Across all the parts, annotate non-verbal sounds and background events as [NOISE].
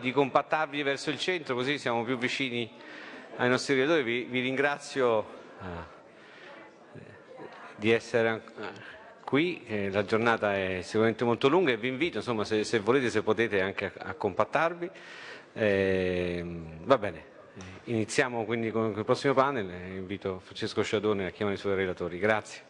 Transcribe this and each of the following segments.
di compattarvi verso il centro così siamo più vicini ai nostri relatori. Vi, vi ringrazio eh, di essere qui, eh, la giornata è sicuramente molto lunga e vi invito, insomma, se, se volete, se potete, anche a, a compattarvi. Eh, va bene, iniziamo quindi con il prossimo panel, invito Francesco Sciadone a chiamare i suoi relatori. Grazie.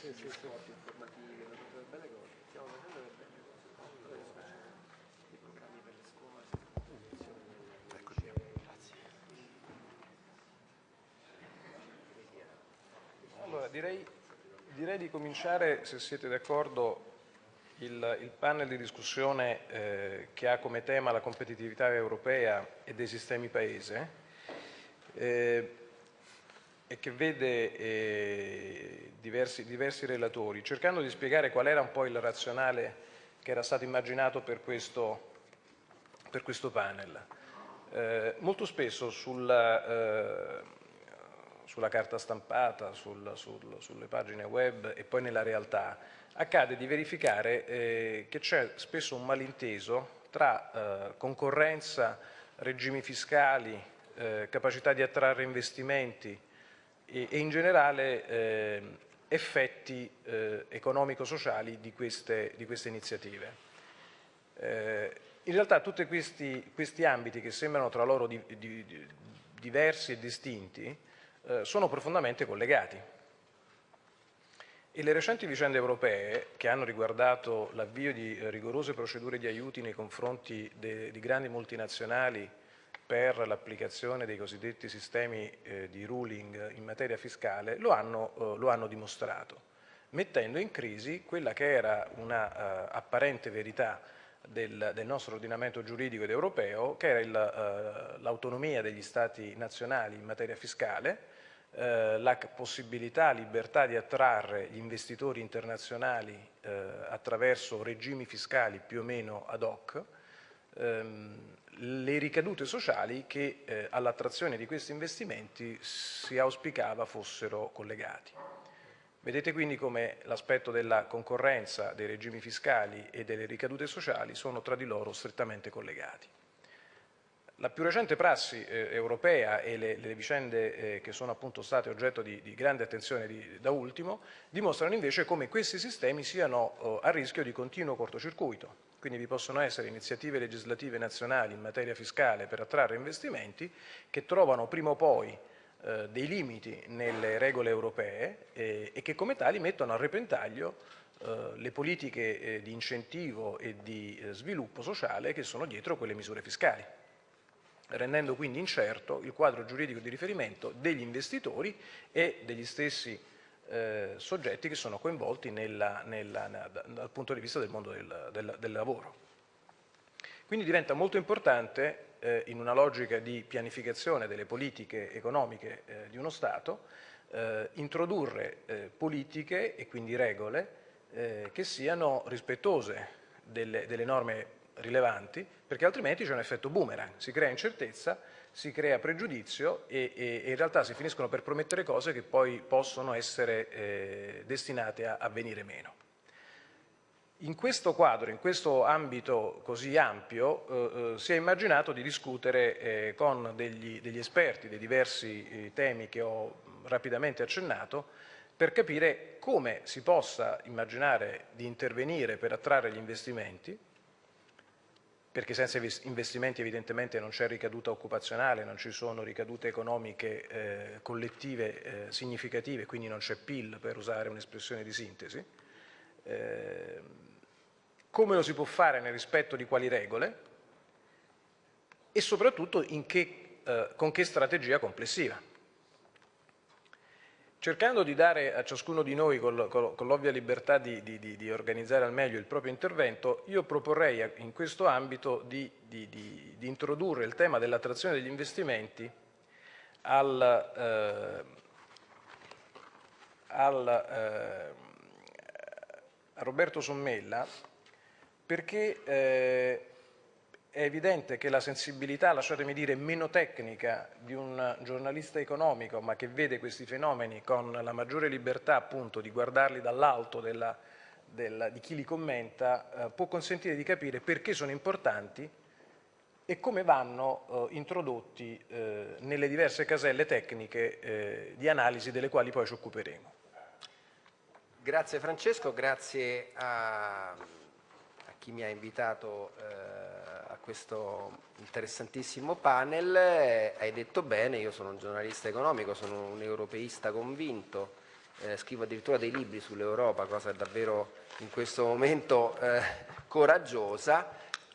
sì, sì, sì. informativi, tutte belle cose. Stiamo facendo per bene. I programmi per le scuole. Eccoci. Grazie. Allora, direi, direi di cominciare, se siete d'accordo, il, il, panel di discussione eh, che ha come tema la competitività europea e dei sistemi paese. Eh, e che vede eh, diversi, diversi, relatori, cercando di spiegare qual era un po' il razionale che era stato immaginato per questo, per questo panel. Eh, molto spesso sulla, eh, sulla carta stampata, sul, sul, sulle pagine web e poi nella realtà, accade di verificare eh, che c'è spesso un malinteso tra eh, concorrenza, regimi fiscali, eh, capacità di attrarre investimenti, e, e in generale eh, effetti eh, economico-sociali di di queste iniziative. Eh, in realtà tutti questi, questi, ambiti che sembrano tra loro di, di, diversi e distinti eh, sono profondamente collegati. E le recenti vicende europee, che hanno riguardato l'avvio di rigorose procedure di aiuti nei confronti di grandi multinazionali per l'applicazione dei cosiddetti sistemi eh, di ruling in materia fiscale lo hanno, eh, lo hanno, dimostrato, mettendo in crisi quella che era una uh, apparente verità del, del, nostro ordinamento giuridico ed europeo, che era uh, l'autonomia degli Stati nazionali in materia fiscale, uh, la possibilità, libertà di attrarre gli investitori internazionali attraverso regimi fiscali più o meno ad hoc, ehm, le ricadute sociali che eh, all'attrazione di questi investimenti si auspicava fossero collegati. Vedete quindi come l'aspetto della concorrenza, dei regimi fiscali e delle ricadute sociali sono tra di loro strettamente collegati. La più recente prassi eh, europea e le, le vicende eh, che sono appunto state oggetto di, di grande attenzione di, da ultimo dimostrano invece come questi sistemi siano oh, a rischio di continuo cortocircuito. Quindi vi possono essere iniziative legislative nazionali in materia fiscale per attrarre investimenti che trovano prima o poi eh, dei limiti nelle regole europee eh, e che come tali mettono a repentaglio eh, le politiche di incentivo e di sviluppo sociale che sono dietro quelle misure fiscali rendendo quindi incerto il quadro giuridico di riferimento degli investitori e degli stessi eh, soggetti che sono coinvolti nella, nella, dal punto di vista del mondo del, del, del lavoro. Quindi diventa molto importante, eh, in una logica di pianificazione delle politiche economiche eh, di uno Stato, eh, introdurre eh, politiche e quindi regole eh, che siano rispettose delle, delle norme rilevanti, perché altrimenti c'è un effetto boomerang, si crea incertezza si crea pregiudizio e, e, e, in realtà si finiscono per promettere cose che poi possono essere eh, destinate a, a venire meno. In questo quadro, in questo ambito così ampio, eh, eh, si è immaginato di discutere eh, con degli, degli, esperti dei diversi eh, temi che ho rapidamente accennato per capire come si possa immaginare di intervenire per attrarre gli investimenti, perché senza investimenti evidentemente non c'è ricaduta occupazionale, non ci sono ricadute economiche eh, collettive eh, significative, quindi non c'è PIL per usare un'espressione di sintesi. Eh, come lo si può fare nel rispetto di quali regole e soprattutto che, eh, con che strategia complessiva. Cercando di dare a ciascuno di noi, con, l'ovvia libertà di, di, di, organizzare al meglio il proprio intervento, io proporrei in questo ambito di, di introdurre il tema dell'attrazione degli investimenti al, eh, al, eh, a Roberto Sommella perché eh, è evidente che la sensibilità, lasciatemi dire, meno tecnica di un giornalista economico, ma che vede questi fenomeni con la maggiore libertà appunto di guardarli dall'alto di chi li commenta, eh, può consentire di capire perché sono importanti e come vanno eh, introdotti eh, nelle diverse caselle tecniche eh, di analisi delle quali poi ci occuperemo. Grazie Francesco, grazie a, a chi mi ha invitato eh, questo interessantissimo panel. Eh, hai detto bene, io sono un giornalista economico, sono un europeista convinto, eh, scrivo addirittura dei libri sull'Europa, cosa davvero in questo momento eh, coraggiosa.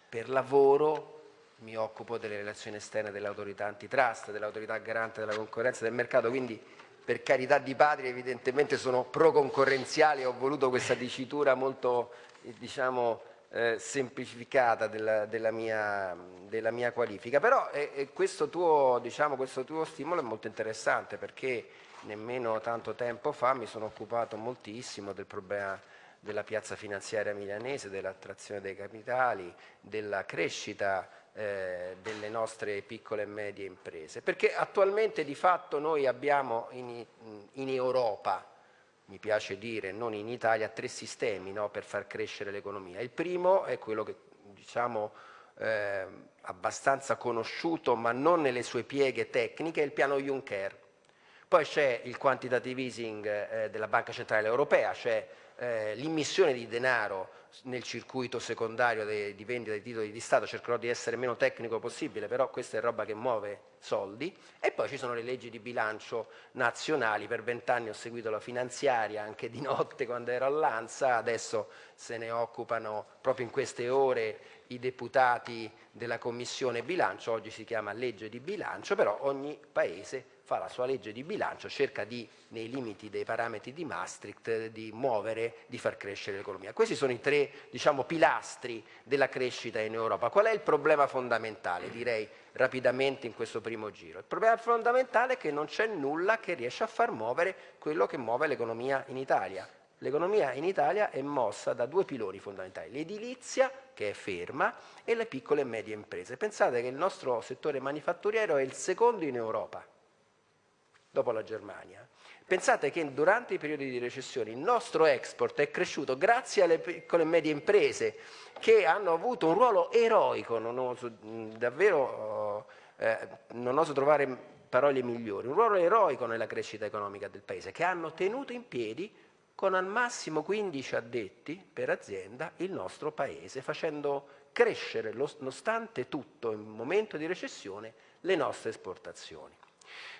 Per lavoro mi occupo delle relazioni esterne dell'autorità antitrust, dell'autorità garante della concorrenza del mercato, quindi per carità di patria evidentemente sono pro-concorrenziale, ho voluto questa dicitura molto diciamo, eh, semplificata della, della, mia, della, mia, qualifica, però eh, questo, tuo, diciamo, questo tuo stimolo è molto interessante perché nemmeno tanto tempo fa mi sono occupato moltissimo del problema della piazza finanziaria milanese, dell'attrazione dei capitali, della crescita eh, delle nostre piccole e medie imprese, perché attualmente di fatto noi abbiamo in, in Europa mi piace dire, non in Italia, tre sistemi no, per far crescere l'economia. Il primo è quello che diciamo eh, abbastanza conosciuto ma non nelle sue pieghe tecniche, è il piano Juncker. Poi c'è il quantitative easing eh, della Banca Centrale Europea, cioè eh, l'immissione di denaro nel circuito secondario de, di vendita dei titoli di Stato, cercherò di essere meno tecnico possibile, però questa è roba che muove soldi, e poi ci sono le leggi di bilancio nazionali, per vent'anni ho seguito la finanziaria anche di notte quando ero all'Ansa, adesso se ne occupano proprio in queste ore i deputati della Commissione bilancio, oggi si chiama legge di bilancio, però ogni paese fa la sua legge di bilancio, cerca di, nei limiti dei parametri di Maastricht, di muovere, di far crescere l'economia. Questi sono i tre diciamo, pilastri della crescita in Europa. Qual è il problema fondamentale? Direi rapidamente in questo primo giro. Il problema fondamentale è che non c'è nulla che riesce a far muovere quello che muove l'economia in Italia. L'economia in Italia è mossa da due piloni fondamentali, l'edilizia che è ferma e le piccole e medie imprese. Pensate che il nostro settore manifatturiero è il secondo in Europa dopo la Germania. Pensate che durante i periodi di recessione il nostro export è cresciuto grazie alle piccole e medie imprese che hanno avuto un ruolo eroico, non oso, davvero eh, non oso trovare parole migliori, un ruolo eroico nella crescita economica del Paese, che hanno tenuto in piedi con al massimo 15 addetti per azienda il nostro Paese, facendo crescere, nonostante tutto, in momento di recessione, le nostre esportazioni.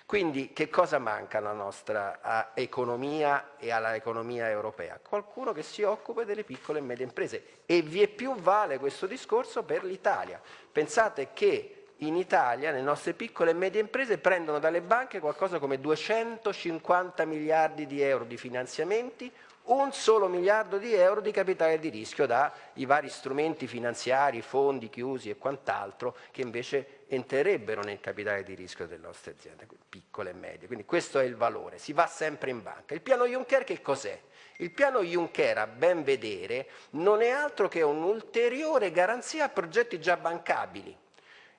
Quindi che cosa manca alla nostra economia e alla economia europea? Qualcuno che si occupa delle piccole e medie imprese e vi è più vale questo discorso per l'Italia. Pensate che in Italia le nostre piccole e medie imprese prendono dalle banche qualcosa come 250 miliardi di euro di finanziamenti un solo miliardo di euro di capitale di rischio dai vari strumenti finanziari, fondi chiusi e quant'altro che invece entrerebbero nel capitale di rischio delle nostre aziende, piccole e medie. Quindi questo è il valore, si va sempre in banca. Il piano Juncker che cos'è? Il piano Juncker, a ben vedere, non è altro che un'ulteriore garanzia a progetti già bancabili.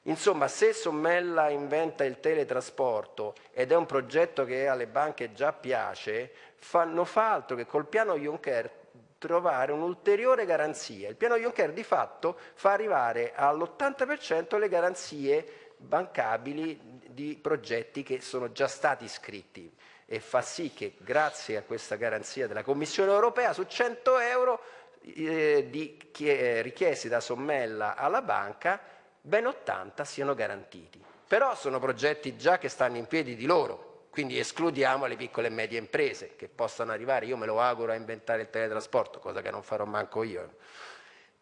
Insomma, se Sommella inventa il teletrasporto ed è un progetto che alle banche già piace, non fa altro che col piano Juncker trovare un'ulteriore garanzia. Il piano Juncker di fatto fa arrivare all'80% le garanzie bancabili di progetti che sono già stati iscritti e fa sì che grazie a questa garanzia della Commissione europea su 100 euro eh, di, eh, richiesti da Sommella alla banca ben 80 siano garantiti. Però sono progetti già che stanno in piedi di loro, quindi escludiamo le piccole e medie imprese che possano arrivare, io me lo auguro a inventare il teletrasporto, cosa che non farò manco io.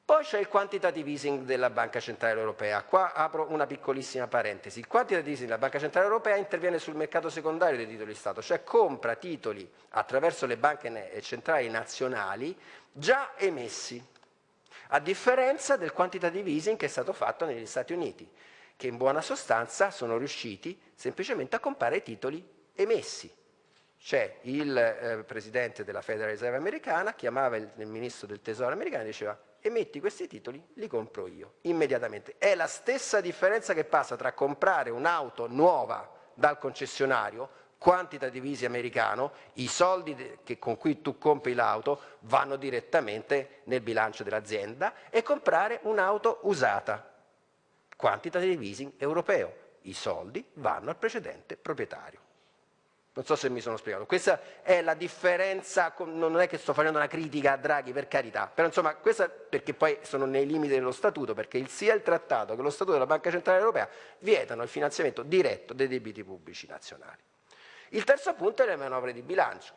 Poi c'è il quantitative easing della Banca Centrale Europea. Qua apro una piccolissima parentesi. Il quantitative easing della Banca Centrale Europea interviene sul mercato secondario dei titoli di Stato, cioè compra titoli attraverso le banche centrali nazionali già emessi, a differenza del quantitative easing che è stato fatto negli Stati Uniti, che in buona sostanza sono riusciti semplicemente a comprare titoli emessi. C'è il eh, presidente della Federal Reserve americana, chiamava il, il ministro del tesoro americano e diceva emetti questi titoli, li compro io, immediatamente. È la stessa differenza che passa tra comprare un'auto nuova dal concessionario, quantitative easy americano, i soldi che, con cui tu compri l'auto vanno direttamente nel bilancio dell'azienda e comprare un'auto usata, quantitative easing europeo, i soldi vanno al precedente proprietario. Non so se mi sono spiegato. Questa è la differenza, non è che sto facendo una critica a Draghi per carità, però insomma questa perché poi sono nei limiti dello Statuto, perché sia il Trattato che lo Statuto della Banca Centrale Europea vietano il finanziamento diretto dei debiti pubblici nazionali. Il terzo punto è le manovre di bilancio.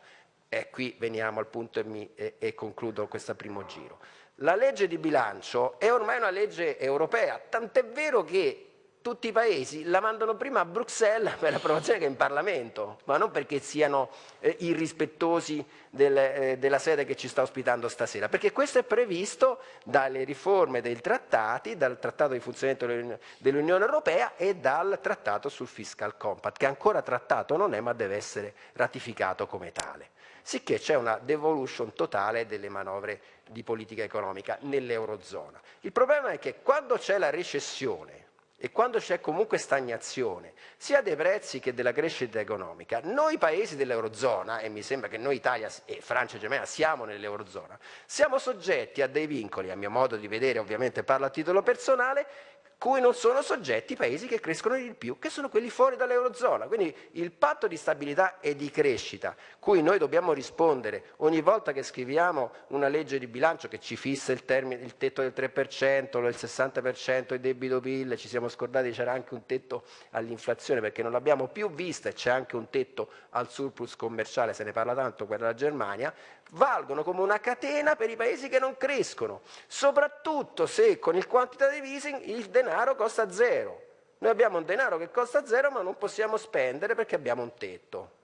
E qui veniamo al punto e, mi, e, e concludo questo primo giro. La legge di bilancio è ormai una legge europea, tant'è vero che tutti i paesi la mandano prima a Bruxelles per l'approvazione che in Parlamento, ma non perché siano eh, irrispettosi del, eh, della sede che ci sta ospitando stasera, perché questo è previsto dalle riforme dei trattati, dal Trattato di funzionamento dell'Unione Europea e dal Trattato sul Fiscal Compact, che ancora trattato non è ma deve essere ratificato come tale. Sicché c'è una devolution totale delle manovre di politica economica nell'Eurozona. Il problema è che quando c'è la recessione, e quando c'è comunque stagnazione, sia dei prezzi che della crescita economica, noi paesi dell'Eurozona, e mi sembra che noi Italia e Francia e Germania siamo nell'Eurozona, siamo soggetti a dei vincoli, a mio modo di vedere, ovviamente parlo a titolo personale, cui non sono soggetti i paesi che crescono di più, che sono quelli fuori dall'Eurozona. Quindi il patto di stabilità e di crescita, cui noi dobbiamo rispondere ogni volta che scriviamo una legge di bilancio che ci fissa il, termine, il tetto del 3%, del 60% il debito PIL, ci siamo scordati c'era anche un tetto all'inflazione perché non l'abbiamo più vista e c'è anche un tetto al surplus commerciale, se ne parla tanto, quella della Germania, valgono come una catena per i paesi che non crescono, soprattutto se con il quantitative easing il denaro costa zero. Noi abbiamo un denaro che costa zero ma non possiamo spendere perché abbiamo un tetto.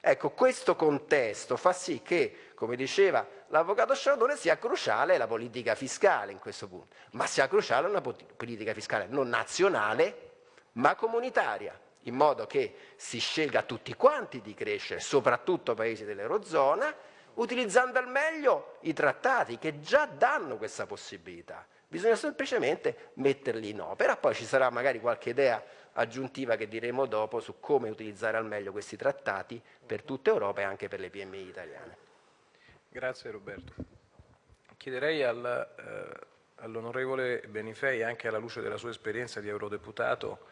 Ecco, questo contesto fa sì che, come diceva l'avvocato Sciaudone, sia cruciale la politica fiscale in questo punto, ma sia cruciale una politica fiscale non nazionale ma comunitaria, in modo che si scelga tutti quanti di crescere, soprattutto paesi dell'Eurozona, utilizzando al meglio i trattati che già danno questa possibilità. Bisogna semplicemente metterli in opera, poi ci sarà magari qualche idea aggiuntiva che diremo dopo su come utilizzare al meglio questi trattati per tutta Europa e anche per le PMI italiane. Grazie Roberto. Chiederei al, eh, all'onorevole Benifei, anche alla luce della sua esperienza di eurodeputato,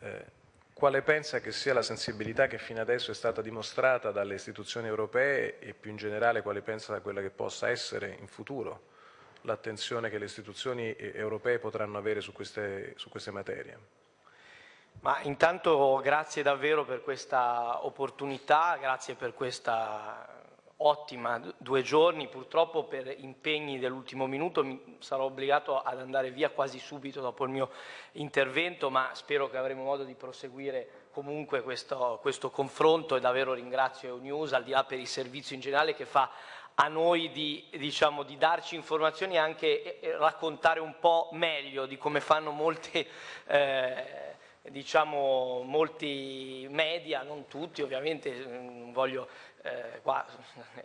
eh, quale pensa che sia la sensibilità che fino adesso è stata dimostrata dalle istituzioni europee e più in generale quale pensa quella che possa essere in futuro l'attenzione che le istituzioni europee potranno avere su queste, su queste materie? Ma intanto grazie davvero per questa opportunità, grazie per questa ottima due giorni, purtroppo per impegni dell'ultimo minuto mi sarò obbligato ad andare via quasi subito dopo il mio intervento, ma spero che avremo modo di proseguire comunque questo, questo confronto e davvero ringrazio EUNews, al di là per il servizio in generale che fa a noi di, diciamo, di darci informazioni e anche raccontare un po' meglio di come fanno molte eh, diciamo, molti media, non tutti ovviamente, non voglio, eh, qua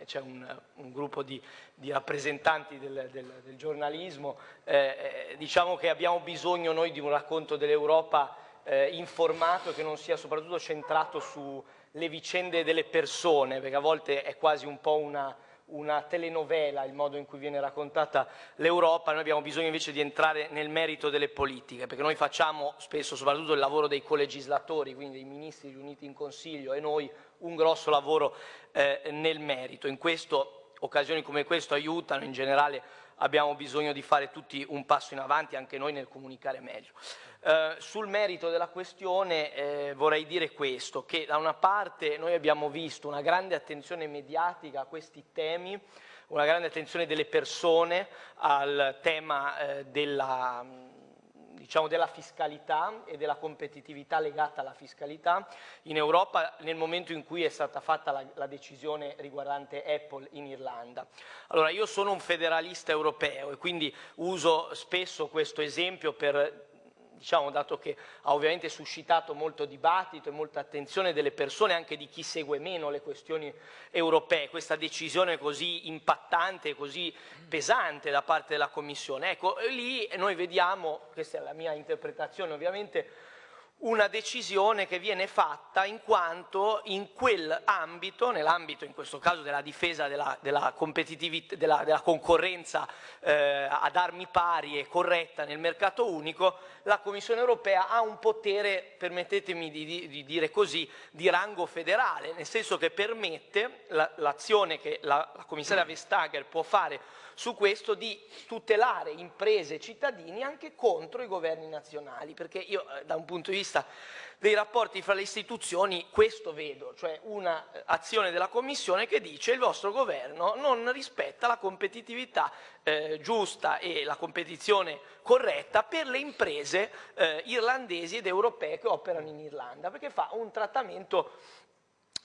c'è un, un, gruppo di, di rappresentanti del, del, del giornalismo, eh, eh, diciamo che abbiamo bisogno noi di un racconto dell'Europa eh, informato che non sia soprattutto centrato sulle vicende delle persone, perché a volte è quasi un po' una una telenovela il modo in cui viene raccontata l'Europa, noi abbiamo bisogno invece di entrare nel merito delle politiche, perché noi facciamo spesso soprattutto il lavoro dei colegislatori, quindi dei ministri riuniti in Consiglio e noi un grosso lavoro eh, nel merito. In questo occasioni come questo aiutano in generale abbiamo bisogno di fare tutti un passo in avanti, anche noi nel comunicare meglio. Eh, sul merito della questione eh, vorrei dire questo, che da una parte noi abbiamo visto una grande attenzione mediatica a questi temi, una grande attenzione delle persone al tema eh, della, diciamo, della fiscalità e della competitività legata alla fiscalità in Europa nel momento in cui è stata fatta la, la decisione riguardante Apple in Irlanda. Allora io sono un federalista europeo e quindi uso spesso questo esempio per diciamo, dato che ha ovviamente suscitato molto dibattito e molta attenzione delle persone, anche di chi segue meno le questioni europee, questa decisione così impattante, così pesante da parte della Commissione. Ecco, lì noi vediamo, questa è la mia interpretazione ovviamente, una decisione che viene fatta in quanto in quell'ambito, nell'ambito in questo caso della difesa della, della, della, della concorrenza eh, ad armi pari e corretta nel mercato unico, la Commissione europea ha un potere, permettetemi di, di, di dire così, di rango federale, nel senso che permette l'azione la, che la, la commissaria Vestager può fare su questo di tutelare imprese e cittadini anche contro i governi nazionali, perché io eh, da un punto di vista dei rapporti fra le istituzioni questo vedo, cioè un'azione eh, della Commissione che dice il vostro governo non rispetta la competitività eh, giusta e la competizione corretta per le imprese eh, irlandesi ed europee che operano in Irlanda, perché fa un trattamento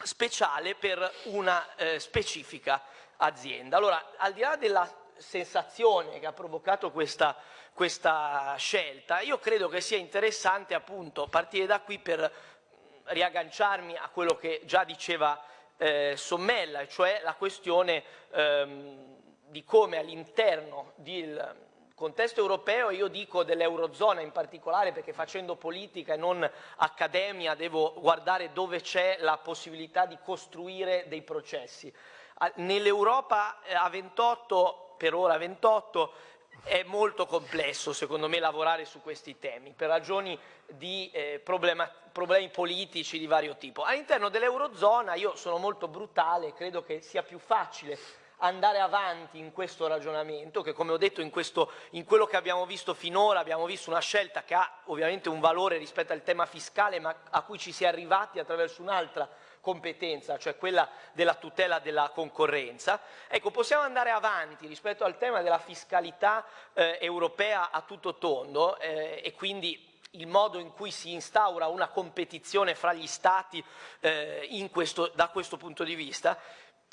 speciale per una eh, specifica azienda. Allora, al di là della sensazione che ha provocato questa, questa scelta, io credo che sia interessante appunto partire da qui per riagganciarmi a quello che già diceva eh, Sommella, cioè la questione ehm, di come all'interno del contesto europeo, io dico dell'Eurozona in particolare perché facendo politica e non accademia devo guardare dove c'è la possibilità di costruire dei processi. Nell'Europa eh, a 28 per ora 28, è molto complesso secondo me lavorare su questi temi per ragioni di eh, problema, problemi politici di vario tipo. All'interno dell'Eurozona io sono molto brutale, credo che sia più facile andare avanti in questo ragionamento che come ho detto in, questo, in, quello che abbiamo visto finora abbiamo visto una scelta che ha ovviamente un valore rispetto al tema fiscale ma a cui ci si è arrivati attraverso un'altra competenza, cioè quella della tutela della concorrenza. Ecco, possiamo andare avanti rispetto al tema della fiscalità eh, europea a tutto tondo eh, e quindi il modo in cui si instaura una competizione fra gli Stati eh, questo, da questo punto di vista,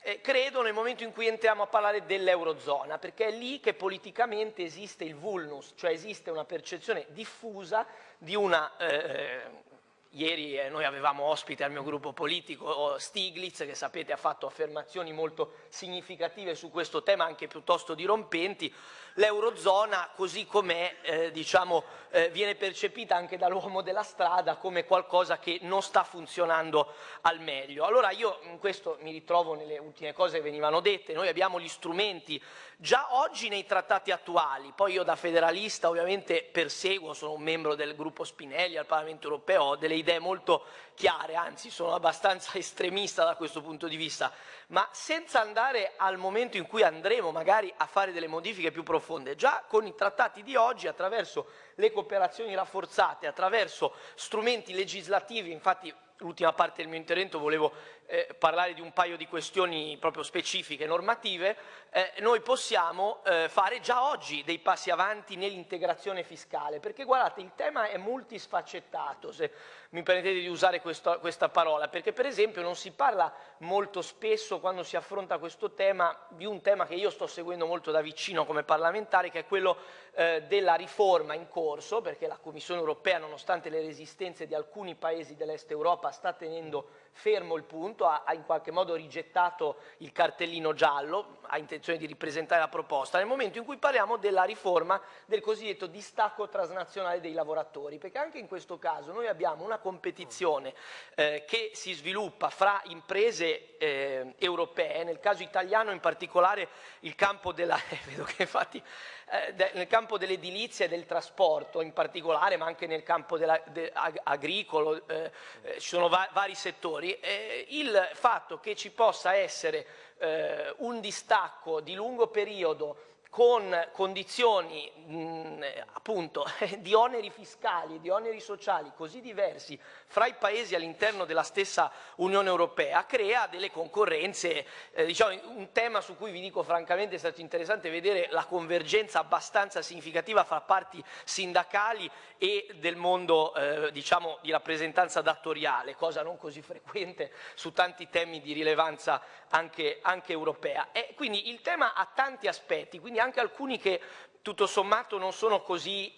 eh, credo nel momento in cui entriamo a parlare dell'Eurozona, perché è lì che politicamente esiste il vulnus, cioè esiste una percezione diffusa di una eh, Ieri eh, noi avevamo ospite al mio gruppo politico Stiglitz che sapete ha fatto affermazioni molto significative su questo tema anche piuttosto dirompenti l'Eurozona così com'è eh, diciamo, eh, viene percepita anche dall'uomo della strada come qualcosa che non sta funzionando al meglio. Allora io in questo mi ritrovo nelle ultime cose che venivano dette, noi abbiamo gli strumenti già oggi nei trattati attuali, poi io da federalista ovviamente perseguo, sono un membro del gruppo Spinelli al Parlamento europeo, ho delle idee molto chiare, anzi sono abbastanza [LAUGHS] estremista da questo punto di vista, ma senza andare al momento in cui andremo magari a fare delle modifiche più profonde, già con i trattati di oggi attraverso le cooperazioni rafforzate, attraverso strumenti legislativi, infatti l'ultima parte del mio intervento volevo eh, parlare di un paio di questioni proprio specifiche, normative, eh, noi possiamo eh, fare già oggi dei passi avanti nell'integrazione fiscale, perché guardate il tema è multisfaccettato, se mi permettete di usare questo, questa parola, perché per esempio non si parla molto spesso quando si affronta questo tema di un tema che io sto seguendo molto da vicino come parlamentare, che è quello eh, della riforma in corso, perché la Commissione europea, nonostante le resistenze di alcuni paesi dell'Est Europa, sta tenendo fermo il punto, ha, ha, in qualche modo rigettato il cartellino giallo, ha intenzione di ripresentare la proposta, nel momento in cui parliamo della riforma del cosiddetto distacco transnazionale dei lavoratori, perché anche in questo caso noi abbiamo una competizione eh, che si sviluppa fra imprese eh, europee, nel caso italiano in particolare il campo della... [LAUGHS] vedo che infatti eh, nel campo dell'edilizia e del trasporto in particolare, ma anche nel campo della, de, ag, agricolo, eh, eh, ci sono va vari settori, eh, il fatto che ci possa essere un distacco di lungo periodo con condizioni mh, appunto [LAUGHS] di oneri fiscali, di oneri sociali così diversi fra i paesi all'interno della stessa Unione Europea crea delle concorrenze, eh, diciamo un tema su cui vi dico francamente è stato interessante vedere la convergenza abbastanza significativa fra parti sindacali e del mondo eh, diciamo di rappresentanza datoriale, cosa non così frequente su tanti temi di rilevanza anche, anche europea. E quindi il tema ha tanti aspetti, quindi anche alcuni che tutto sommato non sono così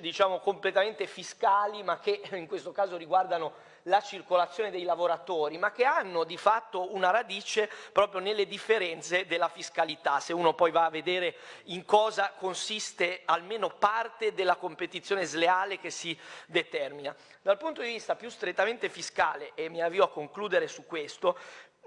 diciamo, completamente fiscali, ma che in questo caso riguardano la circolazione dei lavoratori, ma che hanno di fatto una radice proprio nelle differenze della fiscalità, se uno poi va a vedere in cosa consiste almeno parte della competizione sleale che si determina. Dal punto di vista più strettamente fiscale, e mi avvio a concludere su questo,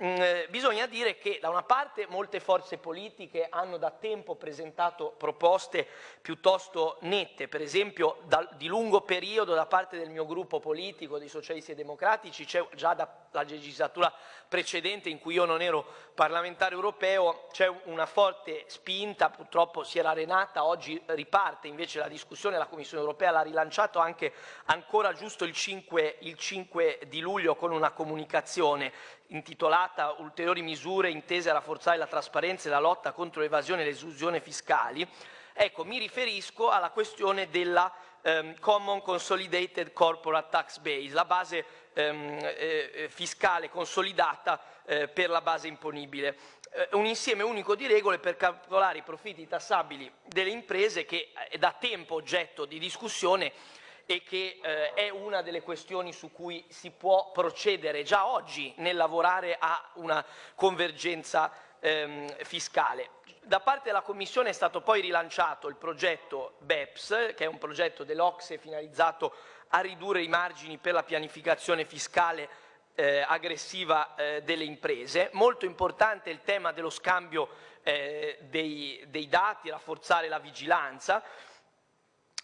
Mm, eh, bisogna dire che da una parte molte forze politiche hanno da tempo presentato proposte piuttosto nette, per esempio da, di lungo periodo da parte del mio gruppo politico, dei socialisti e democratici, c'è già dalla legislatura precedente in cui io non ero parlamentare europeo, c'è una forte spinta, purtroppo si era arenata, oggi riparte invece la discussione, la Commissione europea l'ha rilanciato anche ancora giusto il 5, il 5 di luglio con una comunicazione intitolata Ulteriori misure intese a rafforzare la trasparenza e la lotta contro l'evasione e l'esusione fiscali, ecco, mi riferisco alla questione della um, Common Consolidated Corporate Tax Base, la base um, eh, fiscale consolidata eh, per la base imponibile. Eh, un insieme unico di regole per calcolare i profitti tassabili delle imprese che è da tempo oggetto di discussione e che eh, è una delle questioni su cui si può procedere già oggi nel lavorare a una convergenza ehm, fiscale. Da parte della Commissione è stato poi rilanciato il progetto BEPS, che è un progetto dell'Ocse finalizzato a ridurre i margini per la pianificazione fiscale eh, aggressiva eh, delle imprese. Molto importante il tema dello scambio eh, dei, dei dati, rafforzare la vigilanza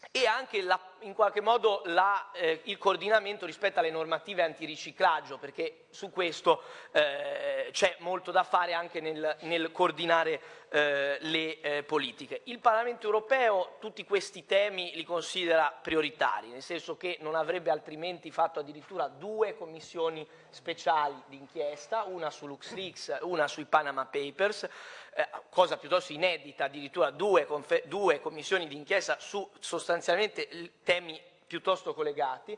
e anche la, in qualche modo la, eh, il coordinamento rispetto alle normative antiriciclaggio, perché su questo eh, c'è molto da fare anche nel, nel coordinare eh, le eh, politiche. Il Parlamento europeo tutti questi temi li considera prioritari, nel senso che non avrebbe altrimenti fatto addirittura due commissioni speciali d'inchiesta, una su LuxLeaks, una sui Panama Papers, eh, cosa piuttosto inedita, addirittura due, due commissioni d'inchiesta su sostanzialmente temi piuttosto collegati,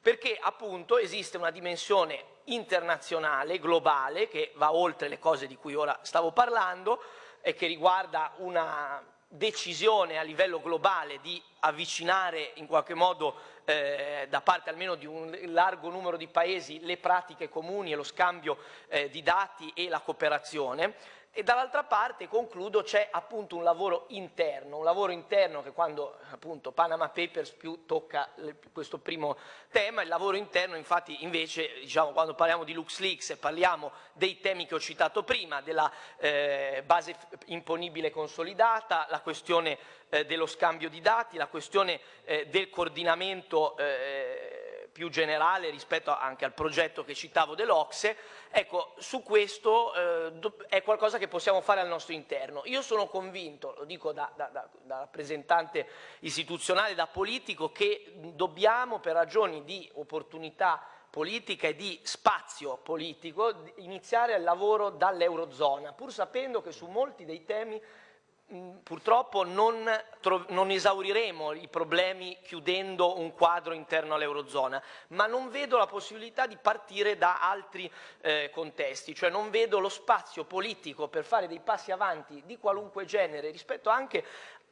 perché appunto esiste una dimensione internazionale, globale, che va oltre le cose di cui ora stavo parlando e che riguarda una decisione a livello globale di avvicinare in qualche modo eh, da parte almeno di un largo numero di paesi le pratiche comuni e lo scambio eh, di dati e la cooperazione e dall'altra parte, concludo, c'è appunto un lavoro interno, un lavoro interno che quando appunto Panama Papers più tocca questo primo tema, il lavoro interno infatti invece diciamo quando parliamo di LuxLeaks e parliamo dei temi che ho citato prima, della eh, base imponibile consolidata, la questione eh, dello scambio di dati, la questione eh, del coordinamento eh, più generale rispetto anche al progetto che citavo dell'Ocse, ecco, su questo eh, è qualcosa che possiamo fare al nostro interno. Io sono convinto, lo dico da, da, da, da rappresentante istituzionale, da politico, che dobbiamo per ragioni di opportunità politica e di spazio politico iniziare il lavoro dall'Eurozona, pur sapendo che su molti dei temi purtroppo non, non, esauriremo i problemi chiudendo un quadro interno all'Eurozona, ma non vedo la possibilità di partire da altri eh, contesti, cioè non vedo lo spazio politico per fare dei passi avanti di qualunque genere rispetto anche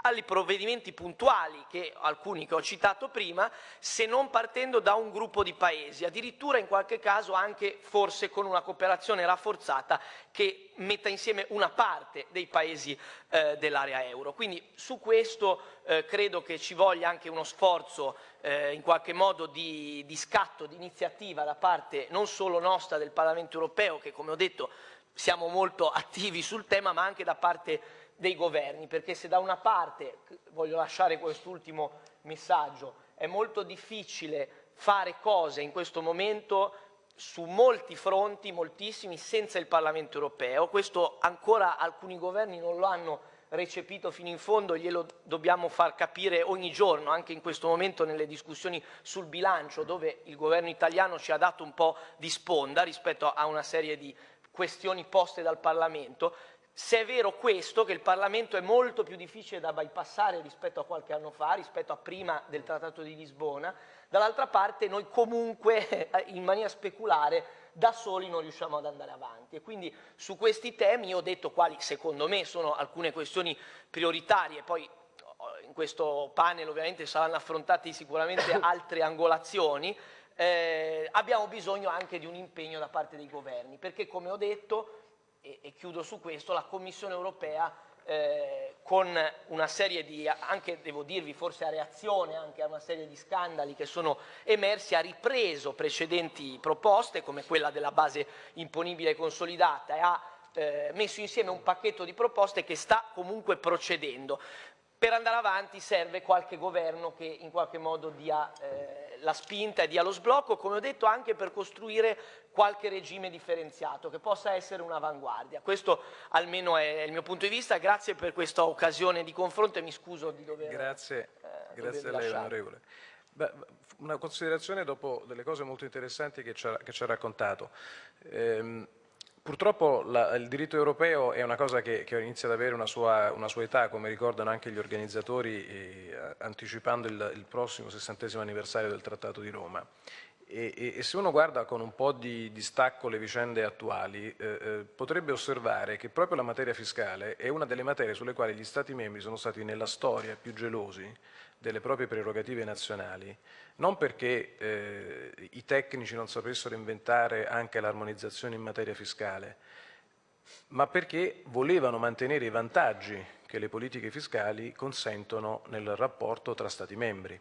ai provvedimenti puntuali, che alcuni che ho citato prima, se non partendo da un gruppo di paesi, addirittura in qualche caso anche forse con una cooperazione rafforzata che metta insieme una parte dei paesi eh, dell'area euro. Quindi su questo eh, credo che ci voglia anche uno sforzo eh, in qualche modo di, di scatto, di iniziativa da parte non solo nostra del Parlamento europeo, che come ho detto siamo molto attivi sul tema, ma anche da parte dei governi, perché se da una parte, voglio lasciare quest'ultimo messaggio, è molto difficile fare cose in questo momento su molti fronti, moltissimi, senza il Parlamento europeo, questo ancora alcuni governi non lo hanno recepito fino in fondo, glielo dobbiamo far capire ogni giorno, anche in questo momento nelle discussioni sul bilancio, dove il governo italiano ci ha dato un po' di sponda rispetto a una serie di questioni poste dal Parlamento, se è vero questo, che il Parlamento è molto più difficile da bypassare rispetto a qualche anno fa, rispetto a prima del Trattato di Lisbona, dall'altra parte noi comunque in maniera speculare da soli non riusciamo ad andare avanti. E quindi su questi temi io ho detto quali secondo me sono alcune questioni prioritarie, poi in questo panel ovviamente saranno affrontate sicuramente [COUGHS] altre angolazioni, eh, abbiamo bisogno anche di un impegno da parte dei governi, perché come ho detto, e, e chiudo su questo, la Commissione europea eh, con una serie di, anche devo dirvi forse a reazione anche a una serie di scandali che sono emersi, ha ripreso precedenti proposte come quella della base imponibile consolidata e ha eh, messo insieme un pacchetto di proposte che sta comunque procedendo. Per andare avanti serve qualche governo che in qualche modo dia eh, la spinta e dia lo sblocco, come ho detto anche per costruire qualche regime differenziato che possa essere un'avanguardia. Questo almeno è il mio punto di vista, grazie per questa occasione di confronto e mi scuso di dover Grazie, eh, grazie a lei onorevole. una considerazione dopo delle cose molto interessanti che ci ha, che ci ha raccontato. Ehm, Purtroppo la, il diritto europeo è una cosa che, che inizia ad avere una sua, una sua, età, come ricordano anche gli organizzatori, eh, anticipando il, il, prossimo sessantesimo anniversario del Trattato di Roma. E, e, e, se uno guarda con un po' di distacco le vicende attuali, eh, eh, potrebbe osservare che proprio la materia fiscale è una delle materie sulle quali gli Stati membri sono stati nella storia più gelosi delle proprie prerogative nazionali, non perché eh, i tecnici non sapessero inventare anche l'armonizzazione in materia fiscale, ma perché volevano mantenere i vantaggi che le politiche fiscali consentono nel rapporto tra Stati membri,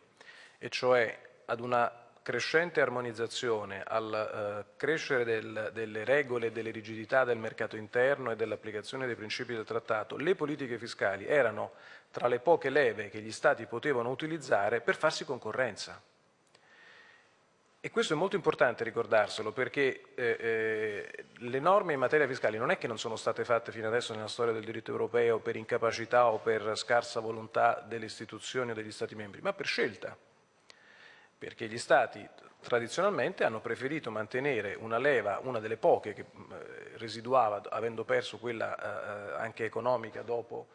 e cioè ad una crescente armonizzazione, al eh, crescere del, delle regole e delle rigidità del mercato interno e dell'applicazione dei principi del trattato, le politiche fiscali erano tra le poche leve che gli Stati potevano utilizzare per farsi concorrenza. E questo è molto importante ricordarselo perché eh, eh, le norme in materia fiscale non è che non sono state fatte fino adesso nella storia del diritto europeo per incapacità o per scarsa volontà delle istituzioni o degli Stati membri, ma per scelta. Perché gli Stati tradizionalmente hanno preferito mantenere una leva, una delle poche che eh, residuava avendo perso quella eh, eh, anche economica dopo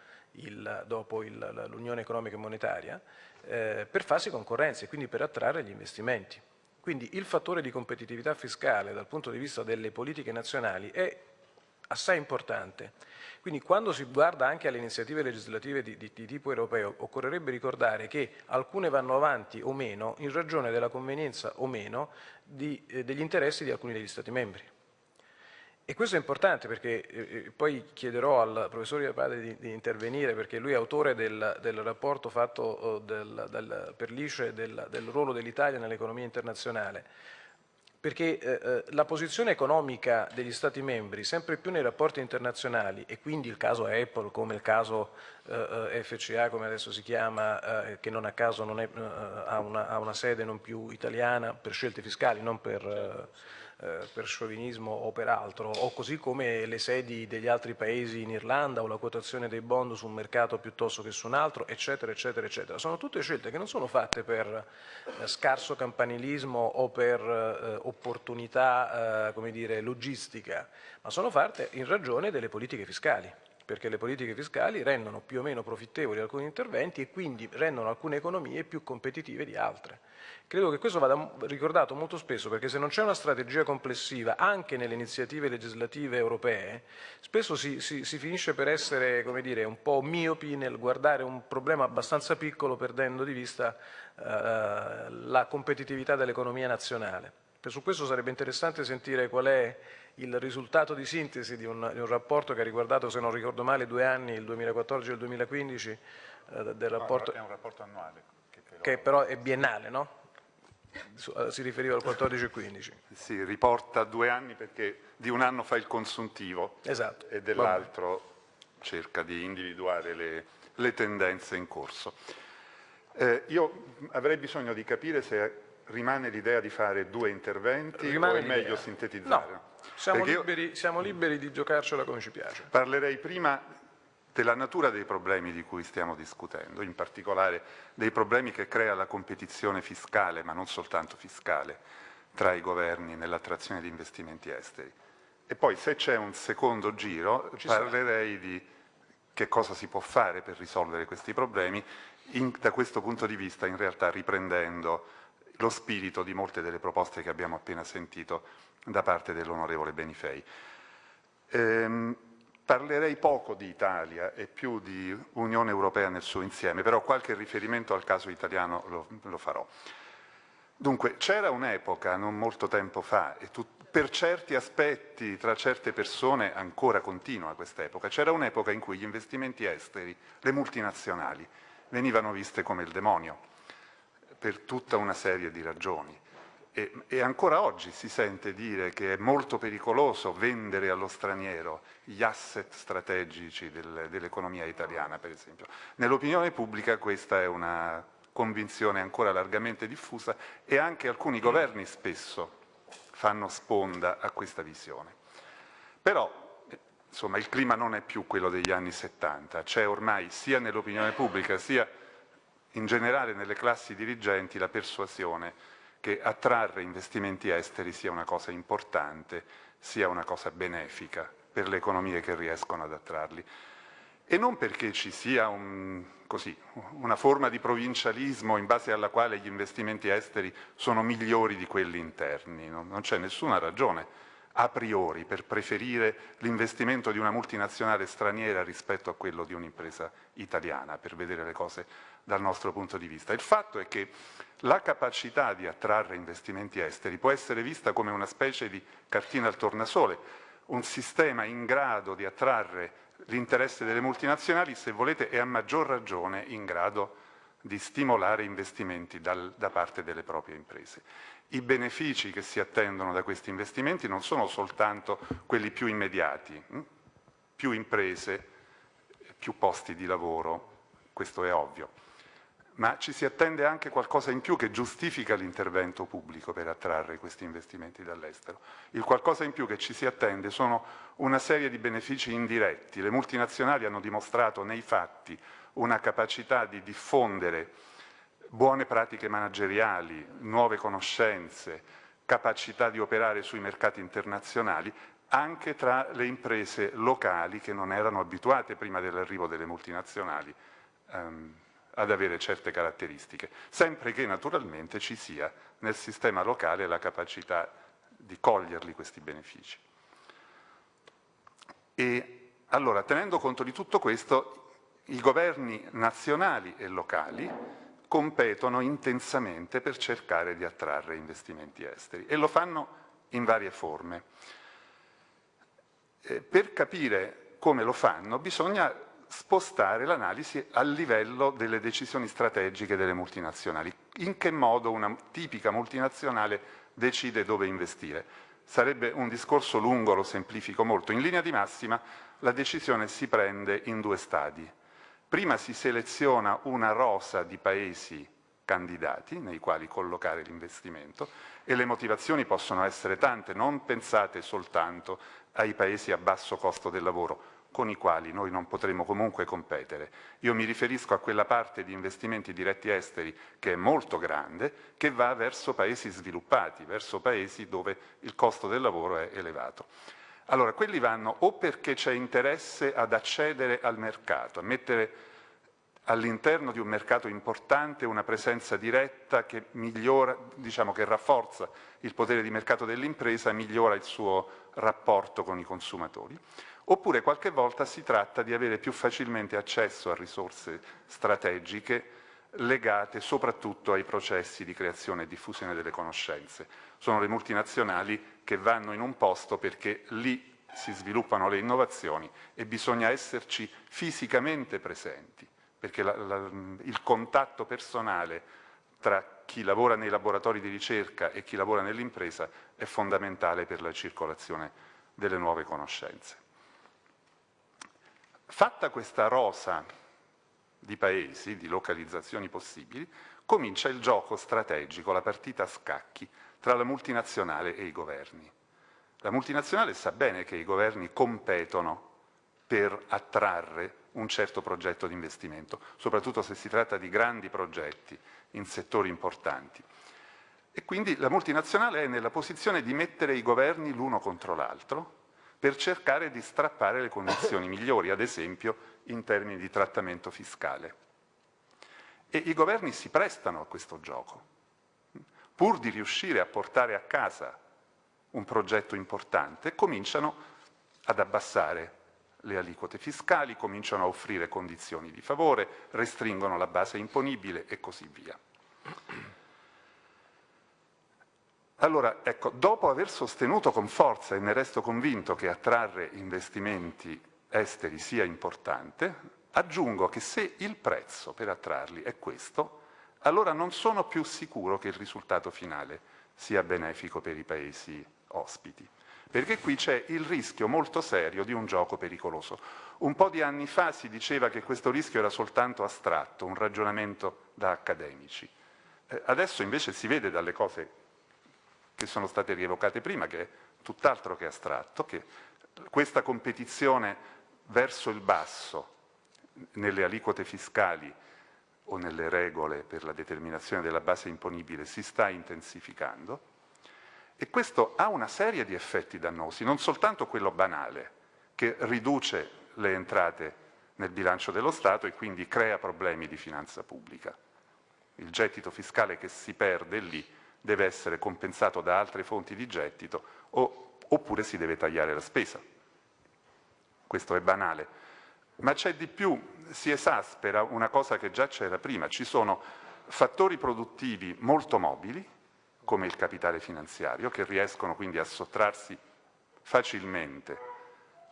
l'Unione Economica e Monetaria, eh, per farsi concorrenza e quindi per attrarre gli investimenti. Quindi il fattore di competitività fiscale dal punto di vista delle politiche nazionali è assai importante. Quindi quando si guarda anche alle iniziative legislative di, di, di, tipo europeo, occorrerebbe ricordare che alcune vanno avanti o meno in ragione della convenienza o meno di, eh, degli interessi di alcuni degli Stati membri. E questo è importante perché eh, eh poi chiederò al professore Padre di, di, intervenire perché lui è autore del, del rapporto fatto oh, del, del, per l'ICE del, ruolo dell'Italia nell'economia internazionale. Perché eh, eh, la posizione economica degli Stati membri sempre più nei rapporti internazionali e quindi il caso Apple come il caso eh, FCA come adesso si chiama eh, che non a caso non è, ha, una, ha, una, sede non più italiana per scelte fiscali non per eh, per sciovinismo o per altro, o così come le sedi degli altri paesi in Irlanda o la quotazione dei bond su un mercato piuttosto che su un altro, eccetera, eccetera, eccetera. Sono tutte scelte che non sono fatte per eh, scarso campanilismo o per eh, opportunità, eh, come dire, logistica, ma sono fatte in ragione delle politiche fiscali perché le politiche fiscali rendono più o meno profittevoli alcuni interventi e quindi rendono alcune economie più competitive di altre. Credo che questo vada ricordato molto spesso perché se non c'è una strategia complessiva anche nelle iniziative legislative europee, spesso si, si, si finisce per essere dire, un po' miopi nel guardare un problema abbastanza piccolo perdendo di vista eh, la competitività dell'economia nazionale. E su questo sarebbe interessante sentire qual è il risultato di sintesi di un, di un, rapporto che ha riguardato, se non ricordo male, due anni, il 2014 e il 2015, eh, del rapporto... No, è un rapporto annuale. Che, però... che però è biennale, no? Eh, si riferiva al 14 e 15. Sì, riporta due anni perché di un anno fa il consuntivo esatto. e dell'altro cerca di individuare le, le tendenze in corso. Eh, io avrei bisogno di capire se rimane l'idea di fare due interventi rimane o è meglio sintetizzare? No, siamo liberi, siamo liberi di giocarcela come ci piace. Parlerei prima della natura dei problemi di cui stiamo discutendo, in particolare dei problemi che crea la competizione fiscale, ma non soltanto fiscale, tra i governi nell'attrazione di investimenti esteri. E poi se c'è un secondo giro Ci parlerei sarà. di che cosa si può fare per risolvere questi problemi, in, da questo punto di vista in realtà riprendendo lo spirito di molte delle proposte che abbiamo appena sentito da parte dell'onorevole Benifei. Ehm, Parlerei poco di Italia e più di Unione Europea nel suo insieme, però qualche riferimento al caso italiano lo, lo farò. Dunque, c'era un'epoca, non molto tempo fa, e tu, per certi aspetti, tra certe persone, ancora continua questa epoca, c'era un'epoca in cui gli investimenti esteri, le multinazionali, venivano viste come il demonio, per tutta una serie di ragioni. E, e, ancora oggi si sente dire che è molto pericoloso vendere allo straniero gli asset strategici del, dell'economia italiana, per esempio. Nell'opinione pubblica questa è una convinzione ancora largamente diffusa e anche alcuni governi spesso fanno sponda a questa visione. Però insomma, il clima non è più quello degli anni 70, c'è ormai sia nell'opinione pubblica sia in generale nelle classi dirigenti la persuasione che attrarre investimenti esteri sia una cosa importante, sia una cosa benefica per le economie che riescono ad attrarli. E non perché ci sia un, così, una forma di provincialismo in base alla quale gli investimenti esteri sono migliori di quelli interni, non, non c'è nessuna ragione a priori per preferire l'investimento di una multinazionale straniera rispetto a quello di un'impresa italiana, per vedere le cose dal nostro punto di vista. Il fatto è che la capacità di attrarre investimenti esteri può essere vista come una specie di cartina al tornasole, un sistema in grado di attrarre l'interesse delle multinazionali, se volete, è a maggior ragione in grado di stimolare investimenti dal, da parte delle proprie imprese. I benefici che si attendono da questi investimenti non sono soltanto quelli più immediati, hm? più imprese, più posti di lavoro, questo è ovvio, ma ci si attende anche qualcosa in più che giustifica l'intervento pubblico per attrarre questi investimenti dall'estero. Il qualcosa in più che ci si attende sono una serie di benefici indiretti. Le multinazionali hanno dimostrato nei fatti una capacità di diffondere buone pratiche manageriali, nuove conoscenze, capacità di operare sui mercati internazionali anche tra le imprese locali che non erano abituate prima dell'arrivo delle multinazionali. Um, ad avere certe caratteristiche, sempre che naturalmente ci sia nel sistema locale la capacità di coglierli questi benefici. E allora, tenendo conto di tutto questo, i governi nazionali e locali competono intensamente per cercare di attrarre investimenti esteri e lo fanno in varie forme. Per capire come lo fanno bisogna spostare l'analisi a livello delle decisioni strategiche delle multinazionali. In che modo una tipica multinazionale decide dove investire? Sarebbe un discorso lungo, lo semplifico molto. In linea di massima la decisione si prende in due stadi. Prima si seleziona una rosa di paesi candidati nei quali collocare l'investimento e le motivazioni possono essere tante, non pensate soltanto ai paesi a basso costo del lavoro, con i quali noi non potremo comunque competere. Io mi riferisco a quella parte di investimenti diretti esteri che è molto grande, che va verso paesi sviluppati, verso paesi dove il costo del lavoro è elevato. Allora, quelli vanno o perché c'è interesse ad accedere al mercato, a mettere all'interno di un mercato importante una presenza diretta che migliora, diciamo che rafforza il potere di mercato dell'impresa, migliora il suo rapporto con i consumatori, oppure qualche volta si tratta di avere più facilmente accesso a risorse strategiche legate soprattutto ai processi di creazione e diffusione delle conoscenze. Sono le multinazionali che vanno in un posto perché lì si sviluppano le innovazioni e bisogna esserci fisicamente presenti, perché la, la, il contatto personale tra chi lavora nei laboratori di ricerca e chi lavora nell'impresa è fondamentale per la circolazione delle nuove conoscenze. Fatta questa rosa di paesi, di localizzazioni possibili, comincia il gioco strategico, la partita a scacchi tra la multinazionale e i governi. La multinazionale sa bene che i governi competono per attrarre un certo progetto di investimento, soprattutto se si tratta di grandi progetti in settori importanti. E quindi la multinazionale è nella posizione di mettere i governi l'uno contro l'altro per cercare di strappare le condizioni migliori, ad esempio in termini di trattamento fiscale. E i governi si prestano a questo gioco, pur di riuscire a portare a casa un progetto importante, cominciano ad abbassare le aliquote fiscali, cominciano a offrire condizioni di favore, restringono la base imponibile e così via. Allora, ecco, dopo aver sostenuto con forza, e ne resto convinto, che attrarre investimenti esteri sia importante, aggiungo che se il prezzo per attrarli è questo, allora non sono più sicuro che il risultato finale sia benefico per i paesi ospiti perché qui c'è il rischio molto serio di un gioco pericoloso. Un po' di anni fa si diceva che questo rischio era soltanto astratto, un ragionamento da accademici. Eh, adesso invece si vede dalle cose che sono state rievocate prima che è tutt'altro che astratto, che questa competizione verso il basso nelle aliquote fiscali o nelle regole per la determinazione della base imponibile si sta intensificando e questo ha una serie di effetti dannosi, non soltanto quello banale, che riduce le entrate nel bilancio dello Stato e quindi crea problemi di finanza pubblica. Il gettito fiscale che si perde lì deve essere compensato da altre fonti di gettito o, oppure si deve tagliare la spesa. Questo è banale. Ma c'è di più, si esaspera una cosa che già c'era prima, ci sono fattori produttivi molto mobili, come il capitale finanziario, che riescono quindi a sottrarsi facilmente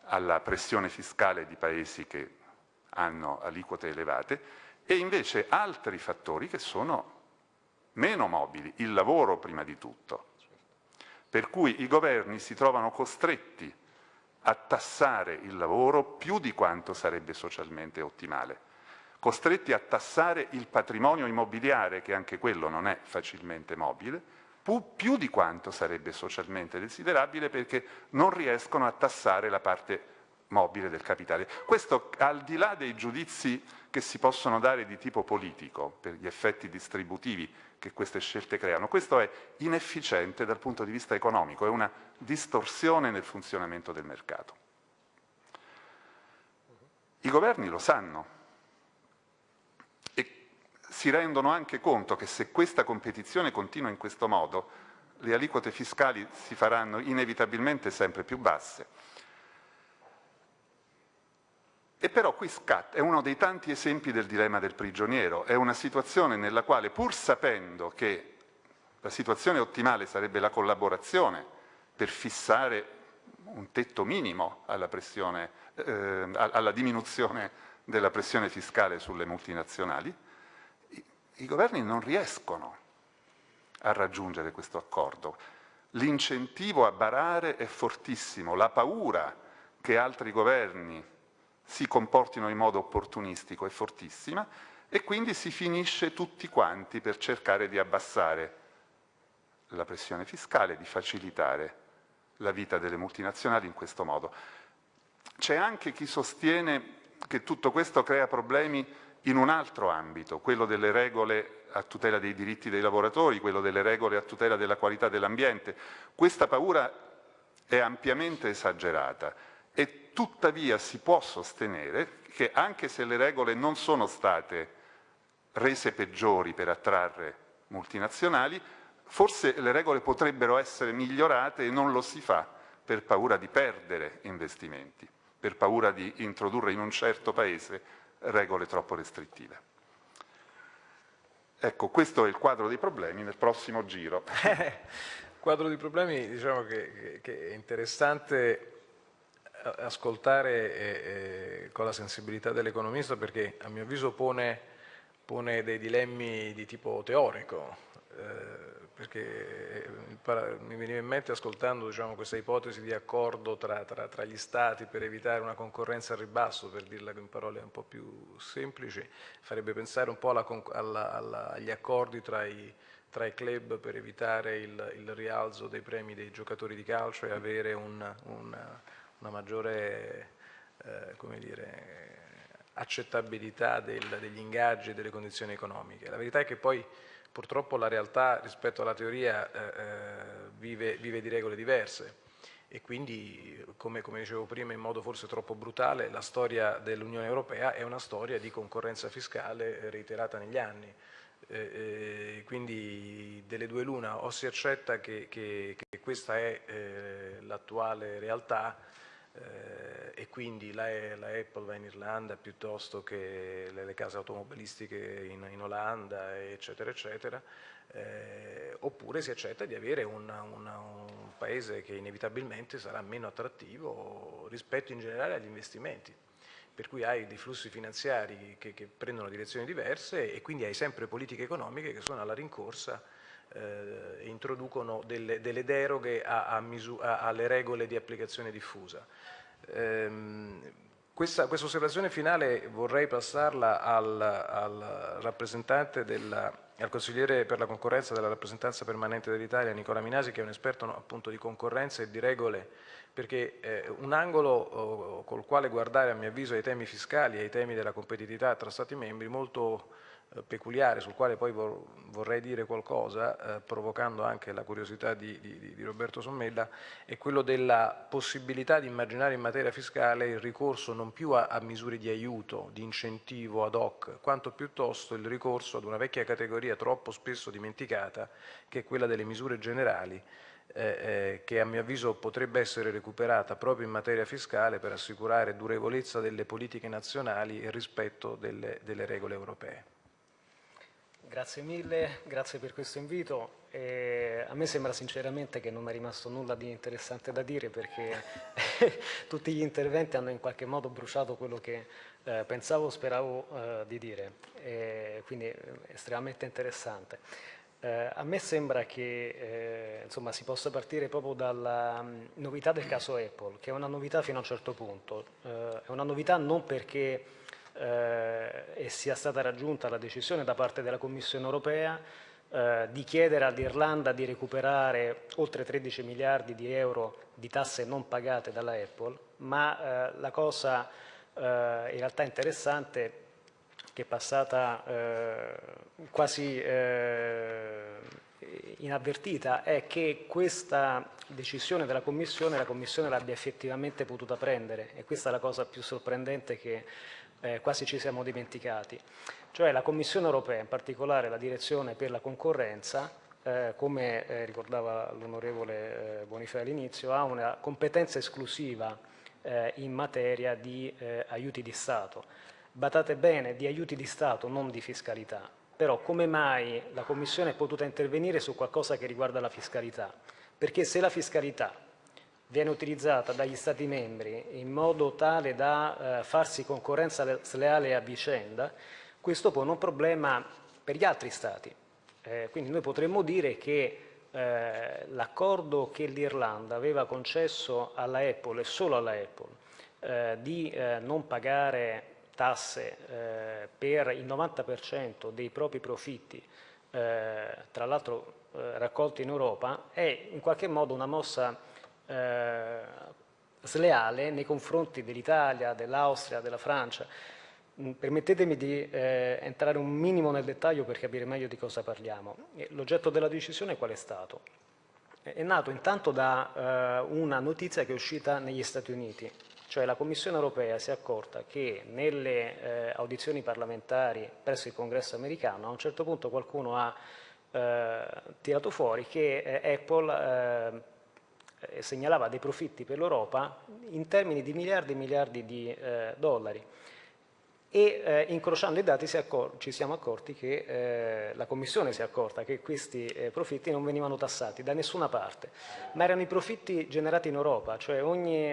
alla pressione fiscale di paesi che hanno aliquote elevate, e invece altri fattori che sono meno mobili, il lavoro prima di tutto. Per cui i governi si trovano costretti a tassare il lavoro più di quanto sarebbe socialmente ottimale, costretti a tassare il patrimonio immobiliare, che anche quello non è facilmente mobile, più di quanto sarebbe socialmente desiderabile perché non riescono a tassare la parte mobile del capitale. Questo al di là dei giudizi che si possono dare di tipo politico per gli effetti distributivi che queste scelte creano, questo è inefficiente dal punto di vista economico, è una distorsione nel funzionamento del mercato. I governi lo sanno, si rendono anche conto che se questa competizione continua in questo modo, le aliquote fiscali si faranno inevitabilmente sempre più basse. E però qui scatta, è uno dei tanti esempi del dilemma del prigioniero, è una situazione nella quale pur sapendo che la situazione ottimale sarebbe la collaborazione per fissare un tetto minimo alla, pressione, eh, alla diminuzione della pressione fiscale sulle multinazionali, i governi non riescono a raggiungere questo accordo. L'incentivo a barare è fortissimo, la paura che altri governi si comportino in modo opportunistico è fortissima e quindi si finisce tutti quanti per cercare di abbassare la pressione fiscale, di facilitare la vita delle multinazionali in questo modo. C'è anche chi sostiene che tutto questo crea problemi in un altro ambito, quello delle regole a tutela dei diritti dei lavoratori, quello delle regole a tutela della qualità dell'ambiente. Questa paura è ampiamente esagerata e tuttavia si può sostenere che anche se le regole non sono state rese peggiori per attrarre multinazionali, forse le regole potrebbero essere migliorate e non lo si fa per paura di perdere investimenti, per paura di introdurre in un certo Paese regole troppo restrittive. Ecco, questo è il quadro dei problemi nel prossimo giro. il [LAUGHS] quadro dei problemi, diciamo che, che è interessante ascoltare eh, eh, con la sensibilità dell'economista perché a mio avviso pone, pone dei dilemmi di tipo teorico. Eh, perché eh, mi veniva in mente ascoltando diciamo, questa ipotesi di accordo tra, tra, tra, gli stati per evitare una concorrenza al ribasso, per dirla in parole un po' più semplici, farebbe pensare un po' alla, alla, alla, agli accordi tra i, tra i, club per evitare il, il, rialzo dei premi dei giocatori di calcio e avere un, una, una maggiore eh, dire, accettabilità del, degli ingaggi e delle condizioni economiche. La verità è che poi purtroppo la realtà rispetto alla teoria eh, eh vive, vive di regole diverse e quindi, come, come, dicevo prima in modo forse troppo brutale, la storia dell'Unione Europea è una storia di concorrenza fiscale reiterata negli anni. Eh, eh, quindi delle due l'una, o si accetta che, che, che questa è eh, l'attuale realtà eh, e quindi la, la, Apple va in Irlanda piuttosto che le, le case automobilistiche in, in, Olanda, eccetera, eccetera, eh, oppure si accetta di avere una, una, un paese che inevitabilmente sarà meno attrattivo rispetto in generale agli investimenti. Per cui hai dei flussi finanziari che, che, prendono direzioni diverse e quindi hai sempre politiche economiche che sono alla rincorsa eh, introducono delle, delle deroghe a, a a, alle regole di applicazione diffusa. Ehm, questa, questa, osservazione finale vorrei passarla al, al rappresentante della, al consigliere per la concorrenza della rappresentanza permanente dell'Italia, Nicola Minasi, che è un esperto appunto di concorrenza e di regole, perché eh, un angolo oh, col quale guardare a mio avviso ai temi fiscali e ai temi della competitività tra Stati membri molto peculiare sul quale poi vorrei dire qualcosa, eh, provocando anche la curiosità di, di, di, Roberto Sommella, è quello della possibilità di immaginare in materia fiscale il ricorso non più a, a misure di aiuto, di incentivo ad hoc, quanto piuttosto il ricorso ad una vecchia categoria troppo spesso dimenticata, che è quella delle misure generali, eh, eh, che a mio avviso potrebbe essere recuperata proprio in materia fiscale per assicurare durevolezza delle politiche nazionali e rispetto delle, delle regole europee. Grazie mille, grazie per questo invito. E a me sembra sinceramente che non è rimasto nulla di interessante da dire perché [LAUGHS] tutti gli interventi hanno in qualche modo bruciato quello che eh, pensavo o speravo eh, di dire, e quindi è estremamente interessante. Eh, a me sembra che eh, insomma, si possa partire proprio dalla um, novità del caso Apple, che è una novità fino a un certo punto. Eh, è una novità non perché eh, e sia stata raggiunta la decisione da parte della Commissione europea eh, di chiedere all'Irlanda di recuperare oltre 13 miliardi di euro di tasse non pagate dalla Apple, ma eh, la cosa eh, in realtà interessante che è passata eh, quasi eh, inavvertita è che questa decisione della Commissione la Commissione l'abbia effettivamente potuta prendere. E questa è la cosa più sorprendente che eh, quasi ci siamo dimenticati. Cioè la Commissione europea, in particolare la Direzione per la concorrenza, eh, come eh, ricordava l'onorevole eh, Bonifei all'inizio, ha una competenza esclusiva eh, in materia di eh, aiuti di Stato. Batate bene, di aiuti di Stato, non di fiscalità. Però come mai la Commissione è potuta intervenire su qualcosa che riguarda la fiscalità? Perché se la fiscalità viene utilizzata dagli Stati membri in modo tale da eh, farsi concorrenza sleale a vicenda, questo pone un problema per gli altri Stati. Eh, quindi noi potremmo dire che eh, l'accordo che l'Irlanda aveva concesso alla Apple e solo alla Apple eh, di eh, non pagare tasse eh, per il 90% dei propri profitti, tra l'altro raccolti in Europa, è in qualche modo una mossa eh, sleale nei confronti dell'Italia, dell'Austria, della Francia. Mm, permettetemi di eh, entrare un minimo nel dettaglio per capire meglio di cosa parliamo. L'oggetto della decisione qual è stato? È nato intanto da eh, una notizia che è uscita negli Stati Uniti, cioè la Commissione europea si è accorta che nelle eh, audizioni parlamentari presso il congresso americano a un certo punto qualcuno ha eh, tirato fuori che eh, Apple eh, segnalava dei profitti per l'Europa in termini di miliardi e miliardi di eh, dollari. E eh, incrociando i dati ci siamo accorti che eh, la Commissione si è accorta che questi eh, profitti non venivano tassati da nessuna parte, ma erano i profitti generati in Europa, cioè ogni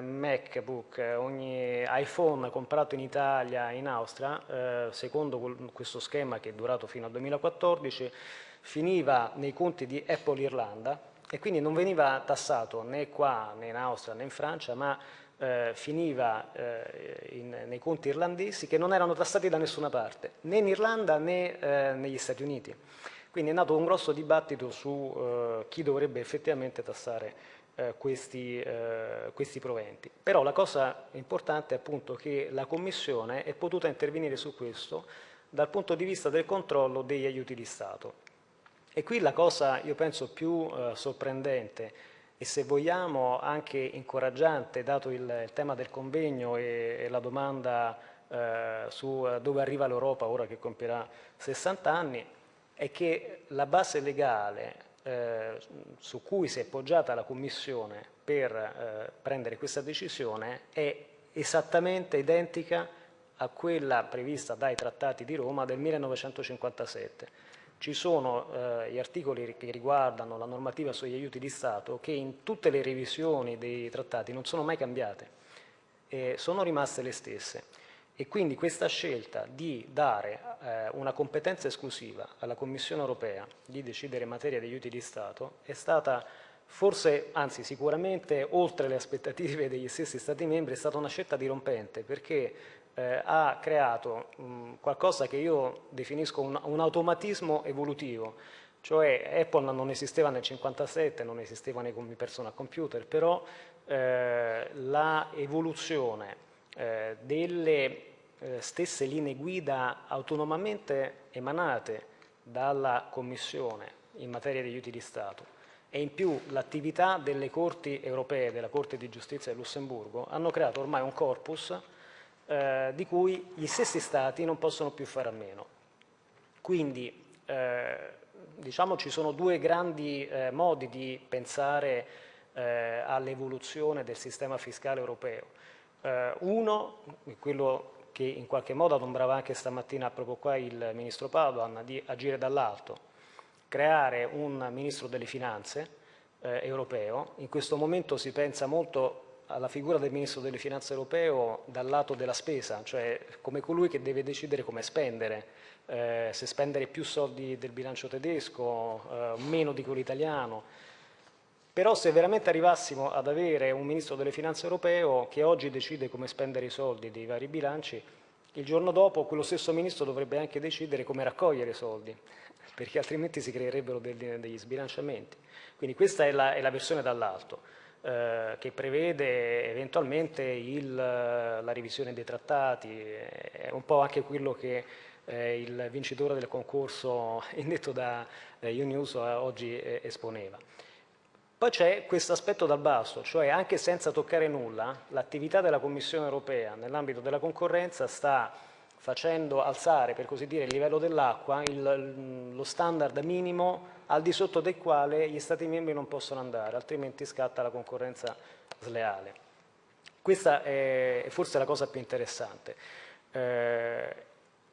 MacBook, ogni iPhone comprato in Italia, in Austria, secondo questo schema che è durato fino al 2014, finiva nei conti di Apple Irlanda, e quindi non veniva tassato né qua né in Austria né in Francia, ma eh, finiva eh, in, nei conti irlandesi che non erano tassati da nessuna parte, né in Irlanda né eh, negli Stati Uniti. Quindi è nato un grosso dibattito su eh, chi dovrebbe effettivamente tassare eh, questi, eh, questi, proventi. Però la cosa importante è appunto che la Commissione è potuta intervenire su questo dal punto di vista del controllo degli aiuti di Stato. E qui la cosa, io penso, più eh, sorprendente e se vogliamo anche incoraggiante, dato il, il tema del convegno e, e la domanda eh, su eh, dove arriva l'Europa ora che compierà 60 anni, è che la base legale eh, su cui si è poggiata la Commissione per eh, prendere questa decisione è esattamente identica a quella prevista dai trattati di Roma del 1957. Ci sono eh, gli articoli che riguardano la normativa sugli aiuti di Stato che in tutte le revisioni dei trattati non sono mai cambiate, eh, sono rimaste le stesse. E quindi questa scelta di dare eh, una competenza esclusiva alla Commissione europea di decidere in materia di aiuti di Stato è stata forse, anzi sicuramente, oltre le aspettative degli stessi Stati membri, è stata una scelta dirompente perché eh, ha creato mh, qualcosa che io definisco un, un, automatismo evolutivo, cioè Apple non esisteva nel 1957, non esisteva nei personal computer, però eh, la evoluzione eh, delle eh, stesse linee guida autonomamente emanate dalla Commissione in materia di aiuti di Stato. E in più l'attività delle corti europee, della Corte di Giustizia di Lussemburgo, hanno creato ormai un corpus eh, di cui gli stessi Stati non possono più fare a meno. Quindi eh, diciamo ci sono due grandi eh, modi di pensare eh, all'evoluzione del sistema fiscale europeo. Eh, uno, quello che in qualche modo adombrava anche stamattina proprio qua il Ministro Padoan, di agire dall'alto, creare un Ministro delle Finanze eh, europeo. In questo momento si pensa molto alla figura del Ministro delle Finanze europeo dal lato della spesa, cioè come colui che deve decidere come spendere, eh, se spendere più soldi del bilancio tedesco, eh, meno di quello italiano. Però se veramente arrivassimo ad avere un Ministro delle Finanze europeo che oggi decide come spendere i soldi dei vari bilanci, il giorno dopo quello stesso Ministro dovrebbe anche decidere come raccogliere i soldi, [LAUGHS] perché altrimenti si creerebbero degli, sbilanciamenti. Quindi questa è la, è la versione dall'alto. Eh, che prevede eventualmente il, la revisione dei trattati, è un po' anche quello che eh, il vincitore del concorso [LAUGHS] indetto da eh, Unius oggi eh, esponeva. Poi c'è questo aspetto dal basso, cioè anche senza toccare nulla, l'attività della Commissione europea nell'ambito della concorrenza sta facendo alzare, per così dire, il livello dell'acqua, lo standard minimo al di sotto del quale gli Stati membri non possono andare, altrimenti scatta la concorrenza sleale. Questa è forse la cosa più interessante. Eh,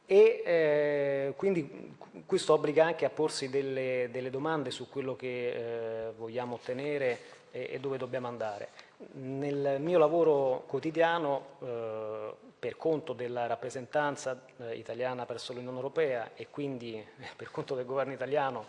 e eh, quindi questo obbliga anche a porsi delle, delle domande su quello che eh, vogliamo ottenere e, dove dobbiamo andare. Nel mio lavoro quotidiano per conto della rappresentanza italiana presso l'Unione Europea e quindi per conto del governo italiano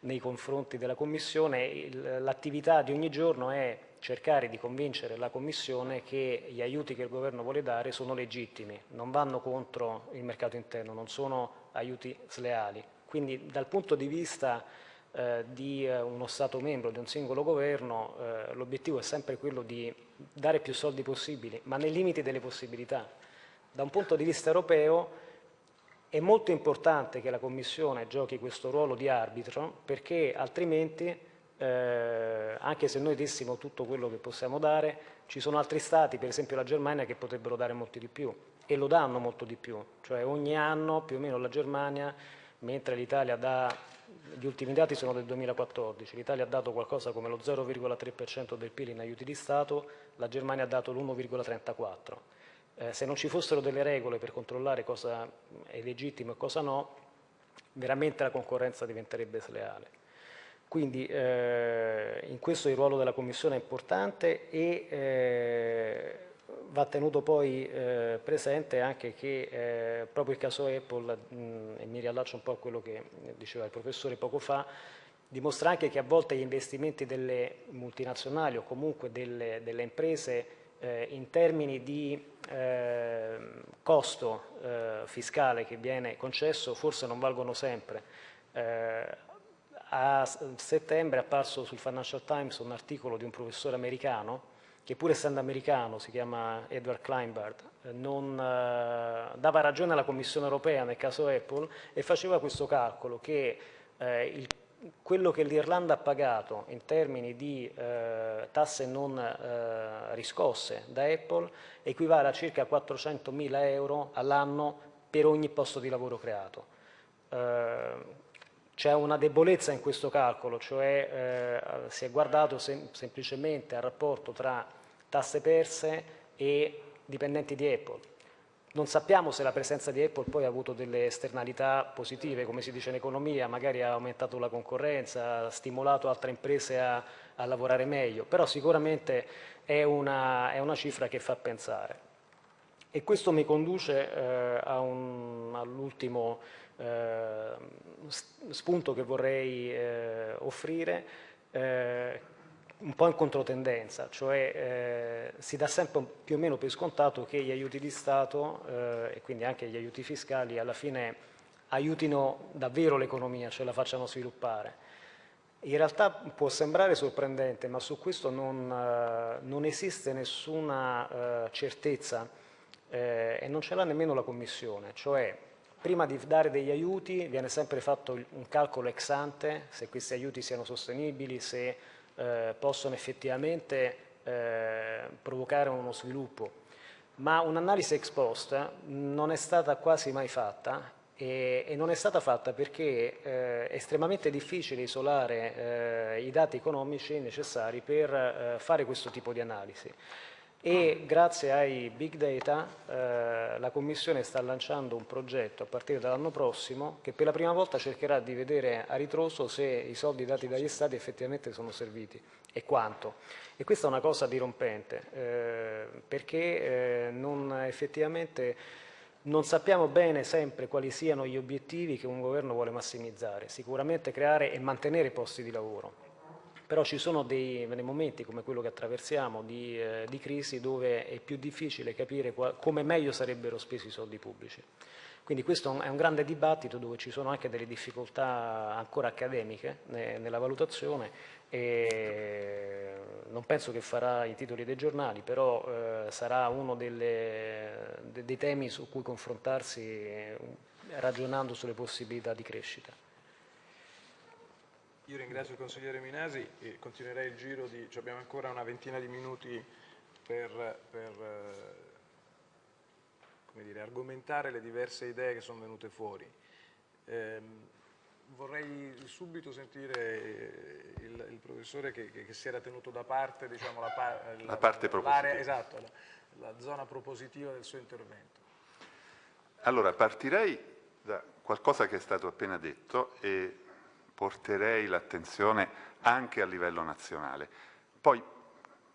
nei confronti della Commissione, l'attività di ogni giorno è cercare di convincere la Commissione che gli aiuti che il governo vuole dare sono legittimi, non vanno contro il mercato interno, non sono aiuti sleali. Quindi dal punto di vista eh, di eh, uno Stato membro, di un singolo governo, eh, l'obiettivo è sempre quello di dare più soldi possibili, ma nei limiti delle possibilità. Da un punto di vista europeo è molto importante che la Commissione giochi questo ruolo di arbitro perché altrimenti, eh, anche se noi dessimo tutto quello che possiamo dare, ci sono altri Stati, per esempio la Germania, che potrebbero dare molto di più e lo danno molto di più. Cioè ogni anno più o meno la Germania, mentre l'Italia dà, gli ultimi dati sono del 2014, l'Italia ha dato qualcosa come lo 0,3% del PIL in aiuti di Stato, la Germania ha dato l'1,34% eh, se non ci fossero delle regole per controllare cosa è legittimo e cosa no, veramente la concorrenza diventerebbe sleale. Quindi eh, in questo il ruolo della Commissione è importante e eh, va tenuto poi eh, presente anche che eh, proprio il caso Apple, mh, e mi riallaccio un po' a quello che diceva il professore poco fa, dimostra anche che a volte gli investimenti delle multinazionali o comunque delle, delle imprese eh, in termini di eh, costo eh, fiscale che viene concesso forse non valgono sempre. Eh, a settembre è apparso sul Financial Times un articolo di un professore americano che pur essendo americano, si chiama Edward Kleinbart, non, eh, dava ragione alla Commissione europea nel caso Apple e faceva questo calcolo che eh, il, quello che l'Irlanda ha pagato in termini di eh, tasse non eh, riscosse da Apple equivale a circa 400 mila euro all'anno per ogni posto di lavoro creato. Eh, c'è una debolezza in questo calcolo, cioè eh, si è guardato sem semplicemente al rapporto tra tasse perse e dipendenti di Apple. Non sappiamo se la presenza di Apple poi ha avuto delle esternalità positive, come si dice in economia, magari ha aumentato la concorrenza, ha stimolato altre imprese a, a lavorare meglio, però sicuramente è una, è una, cifra che fa pensare. E questo mi conduce eh, all'ultimo eh, spunto che vorrei eh, offrire, eh, un po' in controtendenza, cioè eh, si dà sempre più o meno per scontato che gli aiuti di Stato eh, e quindi anche gli aiuti fiscali alla fine aiutino davvero l'economia, cioè la facciano sviluppare. In realtà può sembrare sorprendente, ma su questo non, eh, non esiste nessuna eh, certezza eh, e non ce l'ha nemmeno la Commissione, cioè prima di dare degli aiuti viene sempre fatto un calcolo ex ante, se questi aiuti siano sostenibili, se eh, possono effettivamente eh, provocare uno sviluppo. Ma un'analisi ex post non è stata quasi mai fatta e, e non è stata fatta perché eh, è estremamente difficile isolare i dati economici necessari per fare questo tipo di analisi e grazie ai big data eh, la Commissione sta lanciando un progetto a partire dall'anno prossimo che per la prima volta cercherà di vedere a ritroso se i soldi dati dagli Stati effettivamente sono serviti e quanto. E questa è una cosa dirompente eh, perché eh, non, effettivamente non sappiamo bene sempre quali siano gli obiettivi che un governo vuole massimizzare, sicuramente creare e mantenere posti di lavoro però ci sono dei, dei momenti come quello che attraversiamo di, eh, di crisi dove è più difficile capire come meglio sarebbero spesi i soldi pubblici. Quindi questo è un grande dibattito dove ci sono anche delle difficoltà ancora accademiche nella valutazione e non penso che farà i titoli dei giornali, però eh, sarà uno delle, dei temi su cui confrontarsi eh, ragionando sulle possibilità di crescita. Io ringrazio il consigliere Minasi e continuerei il giro di, cioè abbiamo ancora una ventina di minuti per, per eh, dire, argomentare le diverse idee che sono venute fuori. Eh, vorrei subito sentire il, il professore che, che, che, si era tenuto da parte, diciamo, la, la, la parte propositiva. Esatto, la, la zona propositiva del suo intervento. Allora, partirei da qualcosa che è stato appena detto e porterei l'attenzione anche a livello nazionale. Poi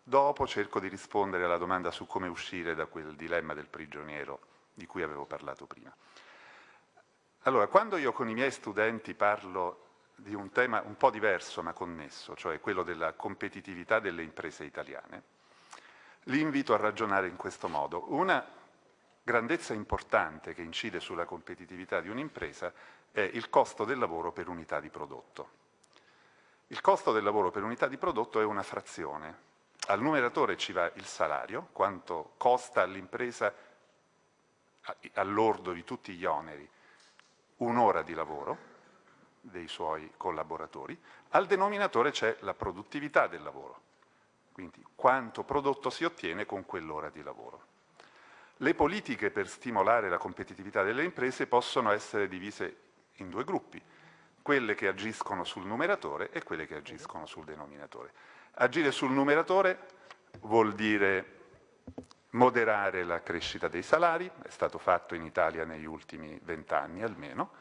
dopo cerco di rispondere alla domanda su come uscire da quel dilemma del prigioniero di cui avevo parlato prima. Allora, quando io con i miei studenti parlo di un tema un po' diverso ma connesso, cioè quello della competitività delle imprese italiane, li invito a ragionare in questo modo. Una grandezza importante che incide sulla competitività di un'impresa è il costo del lavoro per unità di prodotto. Il costo del lavoro per unità di prodotto è una frazione. Al numeratore ci va il salario, quanto costa all'impresa all'ordo di tutti gli oneri un'ora di lavoro dei suoi collaboratori, al denominatore c'è la produttività del lavoro, quindi quanto prodotto si ottiene con quell'ora di lavoro. Le politiche per stimolare la competitività delle imprese possono essere divise in due gruppi, quelle che agiscono sul numeratore e quelle che agiscono sul denominatore. Agire sul numeratore vuol dire moderare la crescita dei salari, è stato fatto in Italia negli ultimi vent'anni almeno,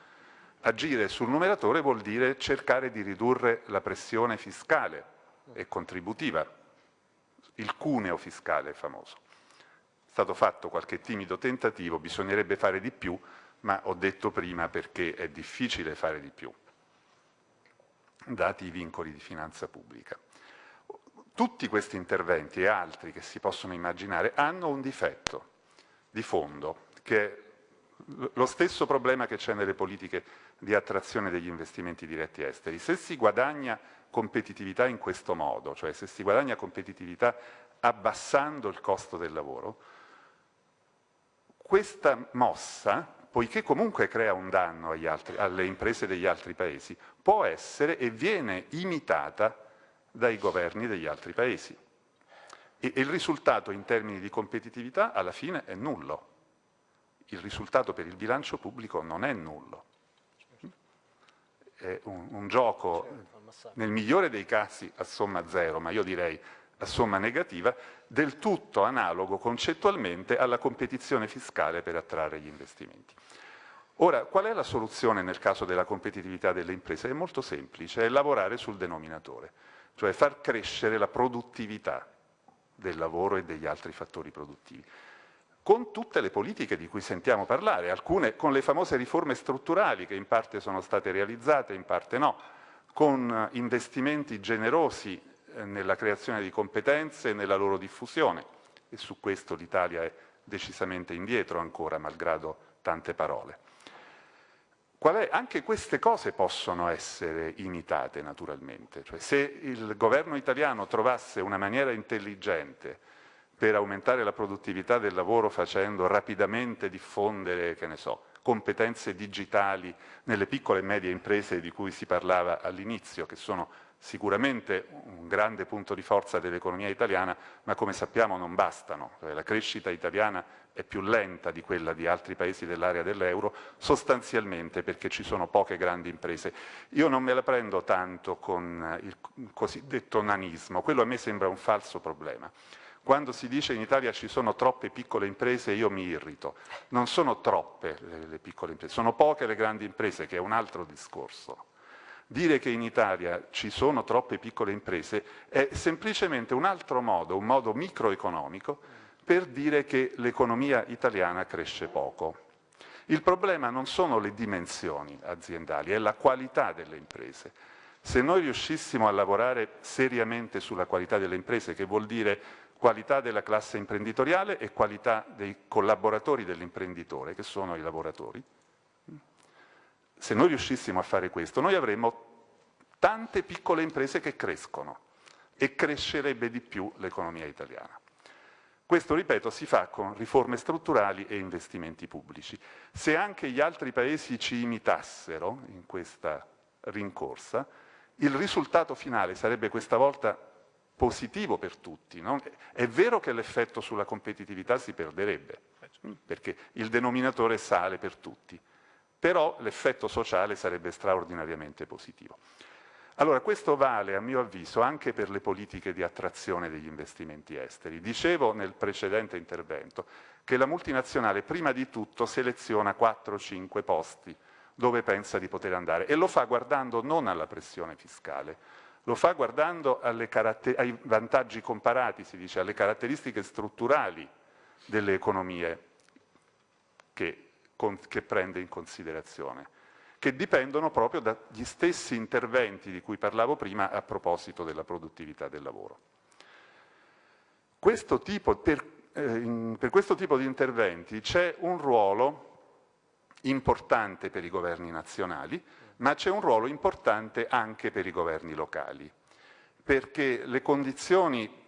agire sul numeratore vuol dire cercare di ridurre la pressione fiscale e contributiva, il cuneo fiscale famoso. È stato fatto qualche timido tentativo, bisognerebbe fare di più, ma ho detto prima perché è difficile fare di più, dati i vincoli di finanza pubblica. Tutti questi interventi e altri che si possono immaginare hanno un difetto di fondo, che è lo stesso problema che c'è nelle politiche di attrazione degli investimenti diretti esteri. Se si guadagna competitività in questo modo, cioè se si guadagna competitività abbassando il costo del lavoro, questa mossa, poiché comunque crea un danno altri, alle imprese degli altri paesi, può essere e viene imitata dai governi degli altri paesi. E, e il risultato in termini di competitività alla fine è nullo. Il risultato per il bilancio pubblico non è nullo. È un, un gioco, nel migliore dei casi, a somma zero, ma io direi somma negativa, del tutto analogo concettualmente alla competizione fiscale per attrarre gli investimenti. Ora, qual è la soluzione nel caso della competitività delle imprese? È molto semplice, è lavorare sul denominatore, cioè far crescere la produttività del lavoro e degli altri fattori produttivi con tutte le politiche di cui sentiamo parlare, alcune con le famose riforme strutturali che in parte sono state realizzate, in parte no, con investimenti generosi nella creazione di competenze e nella loro diffusione e su questo l'Italia è decisamente indietro ancora, malgrado tante parole. È, anche queste cose possono essere imitate naturalmente, cioè, se il governo italiano trovasse una maniera intelligente per aumentare la produttività del lavoro facendo rapidamente diffondere, che ne so, competenze digitali nelle piccole e medie imprese di cui si parlava all'inizio, che sono sicuramente un grande punto di forza dell'economia italiana, ma come sappiamo non bastano. Cioè, la crescita italiana è più lenta di quella di altri paesi dell'area dell'euro, sostanzialmente perché ci sono poche grandi imprese. Io non me la prendo tanto con il cosiddetto nanismo, quello a me sembra un falso problema. Quando si dice in Italia ci sono troppe piccole imprese io mi irrito. Non sono troppe le, le piccole imprese, sono poche le grandi imprese, che è un altro discorso. Dire che in Italia ci sono troppe piccole imprese è semplicemente un altro modo, un modo microeconomico, per dire che l'economia italiana cresce poco. Il problema non sono le dimensioni aziendali, è la qualità delle imprese. Se noi riuscissimo a lavorare seriamente sulla qualità delle imprese, che vuol dire qualità della classe imprenditoriale e qualità dei collaboratori dell'imprenditore, che sono i lavoratori. Se noi riuscissimo a fare questo, noi avremmo tante piccole imprese che crescono e crescerebbe di più l'economia italiana. Questo, ripeto, si fa con riforme strutturali e investimenti pubblici. Se anche gli altri paesi ci imitassero in questa rincorsa, il risultato finale sarebbe questa volta positivo per tutti. No? È vero che l'effetto sulla competitività si perderebbe, perché il denominatore sale per tutti, però l'effetto sociale sarebbe straordinariamente positivo. Allora, questo vale, a mio avviso, anche per le politiche di attrazione degli investimenti esteri. Dicevo nel precedente intervento che la multinazionale prima di tutto seleziona 4-5 posti dove pensa di poter andare e lo fa guardando non alla pressione fiscale, lo fa guardando ai vantaggi comparati, si dice, alle caratteristiche strutturali delle economie che, che prende in considerazione, che dipendono proprio dagli stessi interventi di cui parlavo prima a proposito della produttività del lavoro. Questo tipo, per, eh, per questo tipo di interventi c'è un ruolo importante per i governi nazionali, ma c'è un ruolo importante anche per i governi locali, perché le condizioni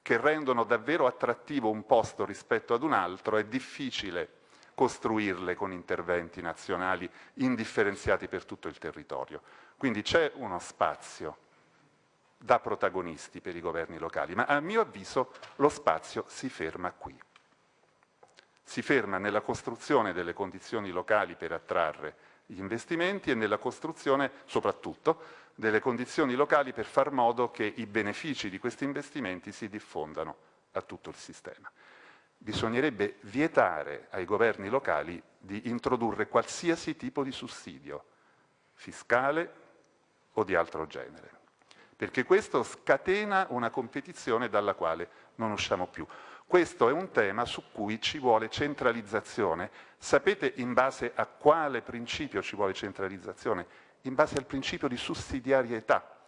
che rendono davvero attrattivo un posto rispetto ad un altro è difficile costruirle con interventi nazionali indifferenziati per tutto il territorio. Quindi c'è uno spazio da protagonisti per i governi locali, ma a mio avviso lo spazio si ferma qui. Si ferma nella costruzione delle condizioni locali per attrarre gli investimenti e nella costruzione, soprattutto, delle condizioni locali per far modo che i benefici di questi investimenti si diffondano a tutto il sistema. Bisognerebbe vietare ai governi locali di introdurre qualsiasi tipo di sussidio, fiscale o di altro genere, perché questo scatena una competizione dalla quale non usciamo più. Questo è un tema su cui ci vuole centralizzazione. Sapete in base a quale principio ci vuole centralizzazione? In base al principio di sussidiarietà,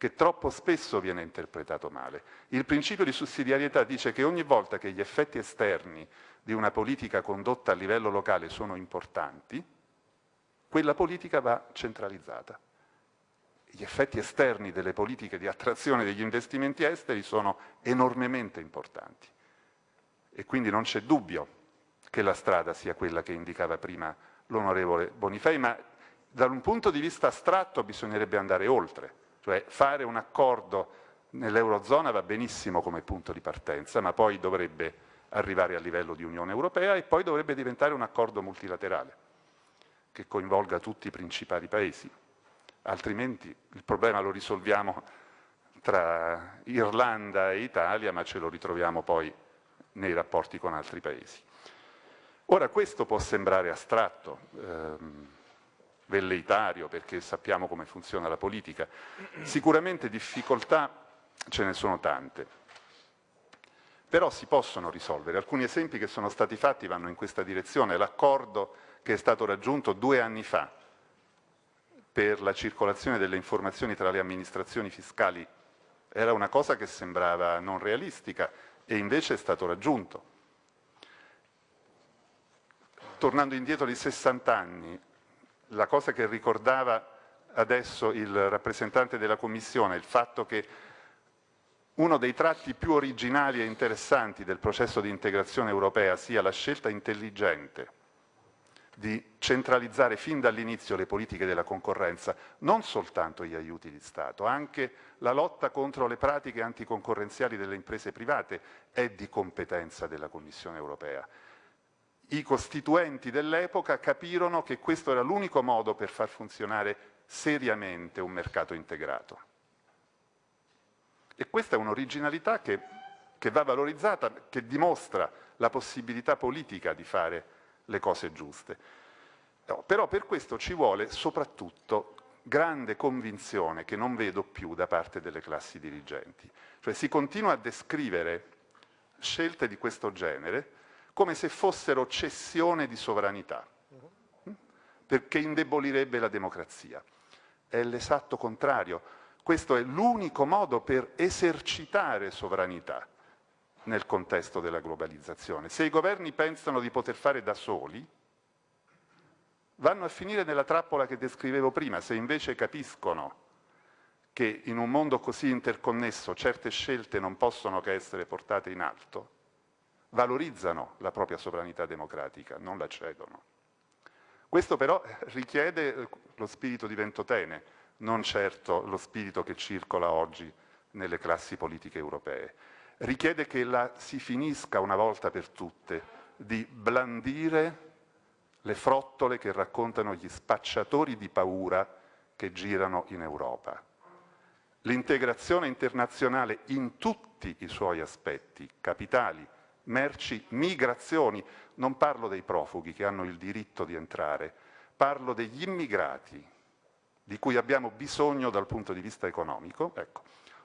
che troppo spesso viene interpretato male. Il principio di sussidiarietà dice che ogni volta che gli effetti esterni di una politica condotta a livello locale sono importanti, quella politica va centralizzata. Gli effetti esterni delle politiche di attrazione degli investimenti esteri sono enormemente importanti e quindi non c'è dubbio che la strada sia quella che indicava prima l'onorevole Bonifei, ma da un punto di vista astratto bisognerebbe andare oltre, cioè fare un accordo nell'Eurozona va benissimo come punto di partenza, ma poi dovrebbe arrivare a livello di Unione Europea e poi dovrebbe diventare un accordo multilaterale che coinvolga tutti i principali paesi, altrimenti il problema lo risolviamo tra Irlanda e Italia, ma ce lo ritroviamo poi nei rapporti con altri paesi. Ora questo può sembrare astratto, ehm, velleitario, perché sappiamo come funziona la politica. Sicuramente difficoltà ce ne sono tante, però si possono risolvere. Alcuni esempi che sono stati fatti vanno in questa direzione. L'accordo che è stato raggiunto due anni fa per la circolazione delle informazioni tra le amministrazioni fiscali era una cosa che sembrava non realistica e invece è stato raggiunto tornando indietro di 60 anni, la cosa che ricordava adesso il rappresentante della Commissione, il fatto che uno dei tratti più originali e interessanti del processo di integrazione europea sia la scelta intelligente di centralizzare fin dall'inizio le politiche della concorrenza, non soltanto gli aiuti di Stato, anche la lotta contro le pratiche anticoncorrenziali delle imprese private è di competenza della Commissione europea i costituenti dell'epoca capirono che questo era l'unico modo per far funzionare seriamente un mercato integrato. E questa è un'originalità che, che, va valorizzata, che dimostra la possibilità politica di fare le cose giuste. No, però per questo ci vuole soprattutto grande convinzione che non vedo più da parte delle classi dirigenti. Cioè si continua a descrivere scelte di questo genere come se fossero cessione di sovranità, perché indebolirebbe la democrazia. È l'esatto contrario. Questo è l'unico modo per esercitare sovranità nel contesto della globalizzazione. Se i governi pensano di poter fare da soli, vanno a finire nella trappola che descrivevo prima. Se invece capiscono che in un mondo così interconnesso certe scelte non possono che essere portate in alto, valorizzano la propria sovranità democratica, non la cedono. Questo però [LAUGHS] richiede eh, lo spirito di Ventotene, non certo lo spirito che circola oggi nelle classi politiche europee. Richiede che la, si finisca una volta per tutte di blandire le frottole che raccontano gli spacciatori di paura che girano in Europa. L'integrazione internazionale in tutti i suoi aspetti, capitali, merci, migrazioni, non parlo dei profughi che hanno il diritto di entrare, parlo degli immigrati di cui abbiamo bisogno dal punto di vista economico. Ecco,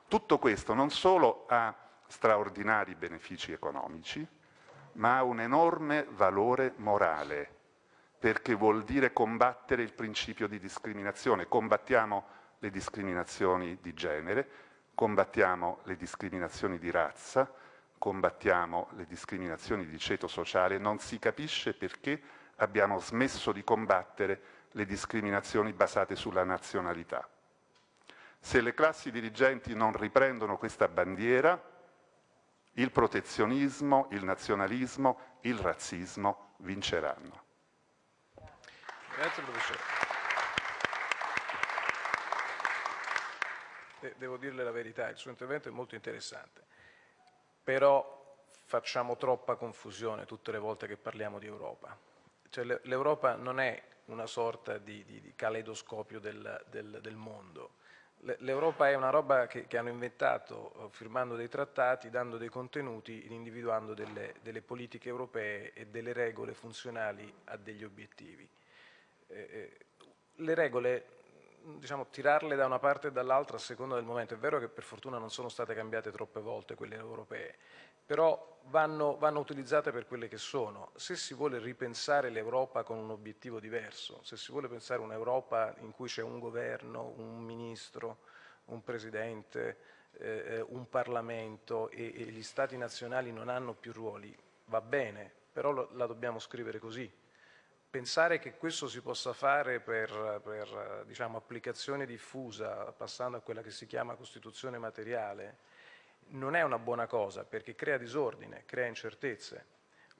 tutto questo non solo ha straordinari benefici economici, ma ha un enorme valore morale, perché vuol dire combattere il principio di discriminazione. Combattiamo le discriminazioni di genere, combattiamo le discriminazioni di razza, combattiamo le discriminazioni di ceto sociale, non si capisce perché abbiamo smesso di combattere le discriminazioni basate sulla nazionalità. Se le classi dirigenti non riprendono questa bandiera, il protezionismo, il nazionalismo, il razzismo vinceranno. Grazie professore. Devo dirle la verità, il suo intervento è molto interessante però facciamo troppa confusione tutte le volte che parliamo di Europa. Cioè, L'Europa non è una sorta di, di, di caleidoscopio del, del, del mondo. L'Europa è una roba che, che, hanno inventato eh, firmando dei trattati, dando dei contenuti, individuando delle, delle politiche europee e delle regole funzionali a degli obiettivi. Eh, eh le regole diciamo, tirarle da una parte e dall'altra a seconda del momento. È vero che per fortuna non sono state cambiate troppe volte quelle europee, però vanno, vanno utilizzate per quelle che sono. Se si vuole ripensare l'Europa con un obiettivo diverso, se si vuole pensare un'Europa in cui c'è un governo, un ministro, un presidente, eh, un Parlamento e, e, gli Stati nazionali non hanno più ruoli, va bene, però lo, la dobbiamo scrivere così pensare che questo si possa fare per, per diciamo, applicazione diffusa, passando a quella che si chiama Costituzione materiale, non è una buona cosa perché crea disordine, crea incertezze.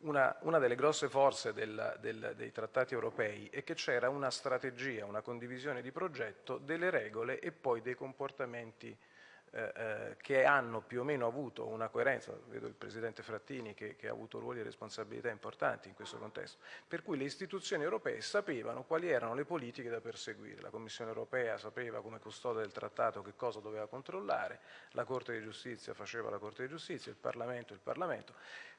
Una, una delle grosse forze del, del, dei trattati europei è che c'era una strategia, una condivisione di progetto delle regole e poi dei comportamenti eh, eh, che hanno più o meno avuto una coerenza, vedo il Presidente Frattini che, che, ha avuto ruoli e responsabilità importanti in questo contesto, per cui le istituzioni europee sapevano quali erano le politiche da perseguire, la Commissione europea sapeva come custode del trattato che cosa doveva controllare, la Corte di Giustizia faceva la Corte di Giustizia, il Parlamento il Parlamento,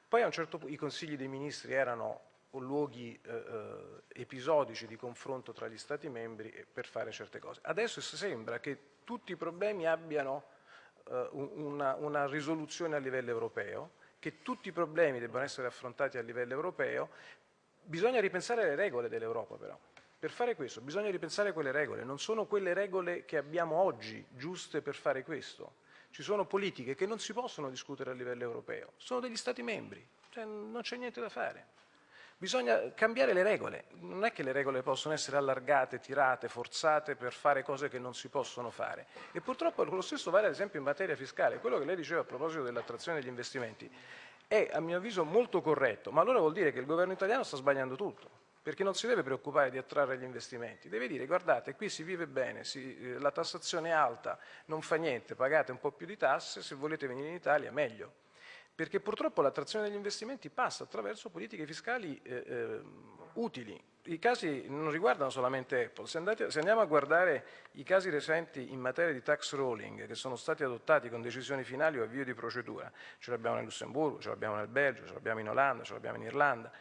poi a un certo punto i consigli dei ministri erano luoghi eh, eh, episodici di confronto tra gli Stati membri per fare certe cose. Adesso sembra che tutti i problemi abbiano eh, una, una risoluzione a livello europeo, che tutti i problemi debbano essere affrontati a livello europeo, bisogna ripensare le regole dell'Europa però. Per fare questo bisogna ripensare quelle regole, non sono quelle regole che abbiamo oggi giuste per fare questo. Ci sono politiche che non si possono discutere a livello europeo, sono degli Stati membri, cioè non c'è niente da fare. Bisogna cambiare le regole, non è che le regole possono essere allargate, tirate, forzate per fare cose che non si possono fare. E purtroppo lo stesso vale ad esempio in materia fiscale. Quello che lei diceva a proposito dell'attrazione degli investimenti è a mio avviso molto corretto, ma allora vuol dire che il governo italiano sta sbagliando tutto perché non si deve preoccupare di attrarre gli investimenti, deve dire guardate qui si vive bene, si, eh, la tassazione è alta, non fa niente, pagate un po' più di tasse, se volete venire in Italia meglio perché purtroppo l'attrazione degli investimenti passa attraverso politiche fiscali eh, eh, utili. I casi non riguardano solamente Apple, se, andate, se, andiamo a guardare i casi recenti in materia di tax rolling che sono stati adottati con decisioni finali o avvio di procedura, ce l'abbiamo nel Lussemburgo, ce l'abbiamo nel Belgio, ce l'abbiamo in Olanda, ce l'abbiamo in Irlanda,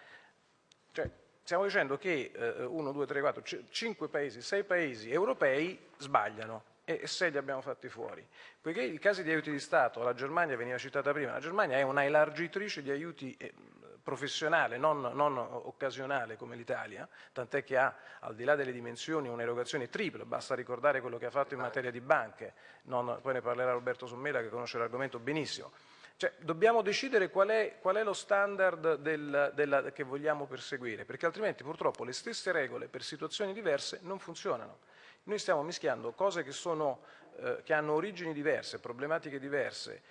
cioè, stiamo dicendo che eh, 1, 2, 3, 4, 5 paesi, 6 paesi europei sbagliano e sei li abbiamo fatti fuori. Poiché i casi di aiuti di Stato, la Germania veniva citata prima, la Germania è una elargitrice di aiuti eh, professionale, non, non occasionale come l'Italia, tant'è che ha, al di là delle dimensioni, un'erogazione tripla, basta ricordare quello che ha fatto in materia di banche, non, poi ne parlerà Roberto Sommela che conosce l'argomento benissimo. Cioè, dobbiamo decidere qual è, qual è lo standard del, della, che vogliamo perseguire, perché altrimenti purtroppo le stesse regole per situazioni diverse non funzionano. Noi stiamo mischiando cose che, sono, eh, che hanno origini diverse, problematiche diverse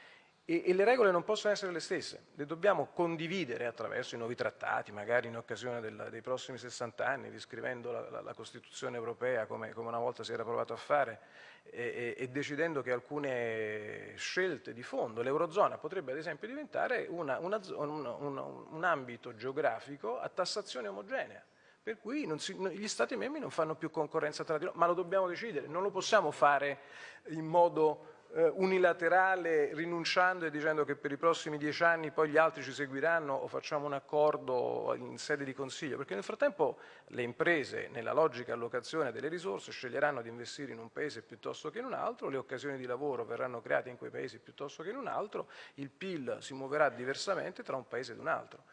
e, e, le regole non possono essere le stesse, le dobbiamo condividere attraverso i nuovi trattati, magari in occasione del, dei prossimi 60 anni, riscrivendo la, la, la Costituzione europea come, come, una volta si era provato a fare e, e, e, decidendo che alcune scelte di fondo, l'Eurozona potrebbe ad esempio diventare una, una, un, un ambito geografico a tassazione omogenea per cui si, gli Stati membri non fanno più concorrenza tra di loro, ma lo dobbiamo decidere, non lo possiamo fare in modo eh, unilaterale rinunciando e dicendo che per i prossimi dieci anni poi gli altri ci seguiranno o facciamo un accordo in sede di consiglio, perché nel frattempo le imprese nella logica allocazione delle risorse sceglieranno di investire in un paese piuttosto che in un altro, le occasioni di lavoro verranno create in quei paesi piuttosto che in un altro, il PIL si muoverà diversamente tra un paese ed un altro.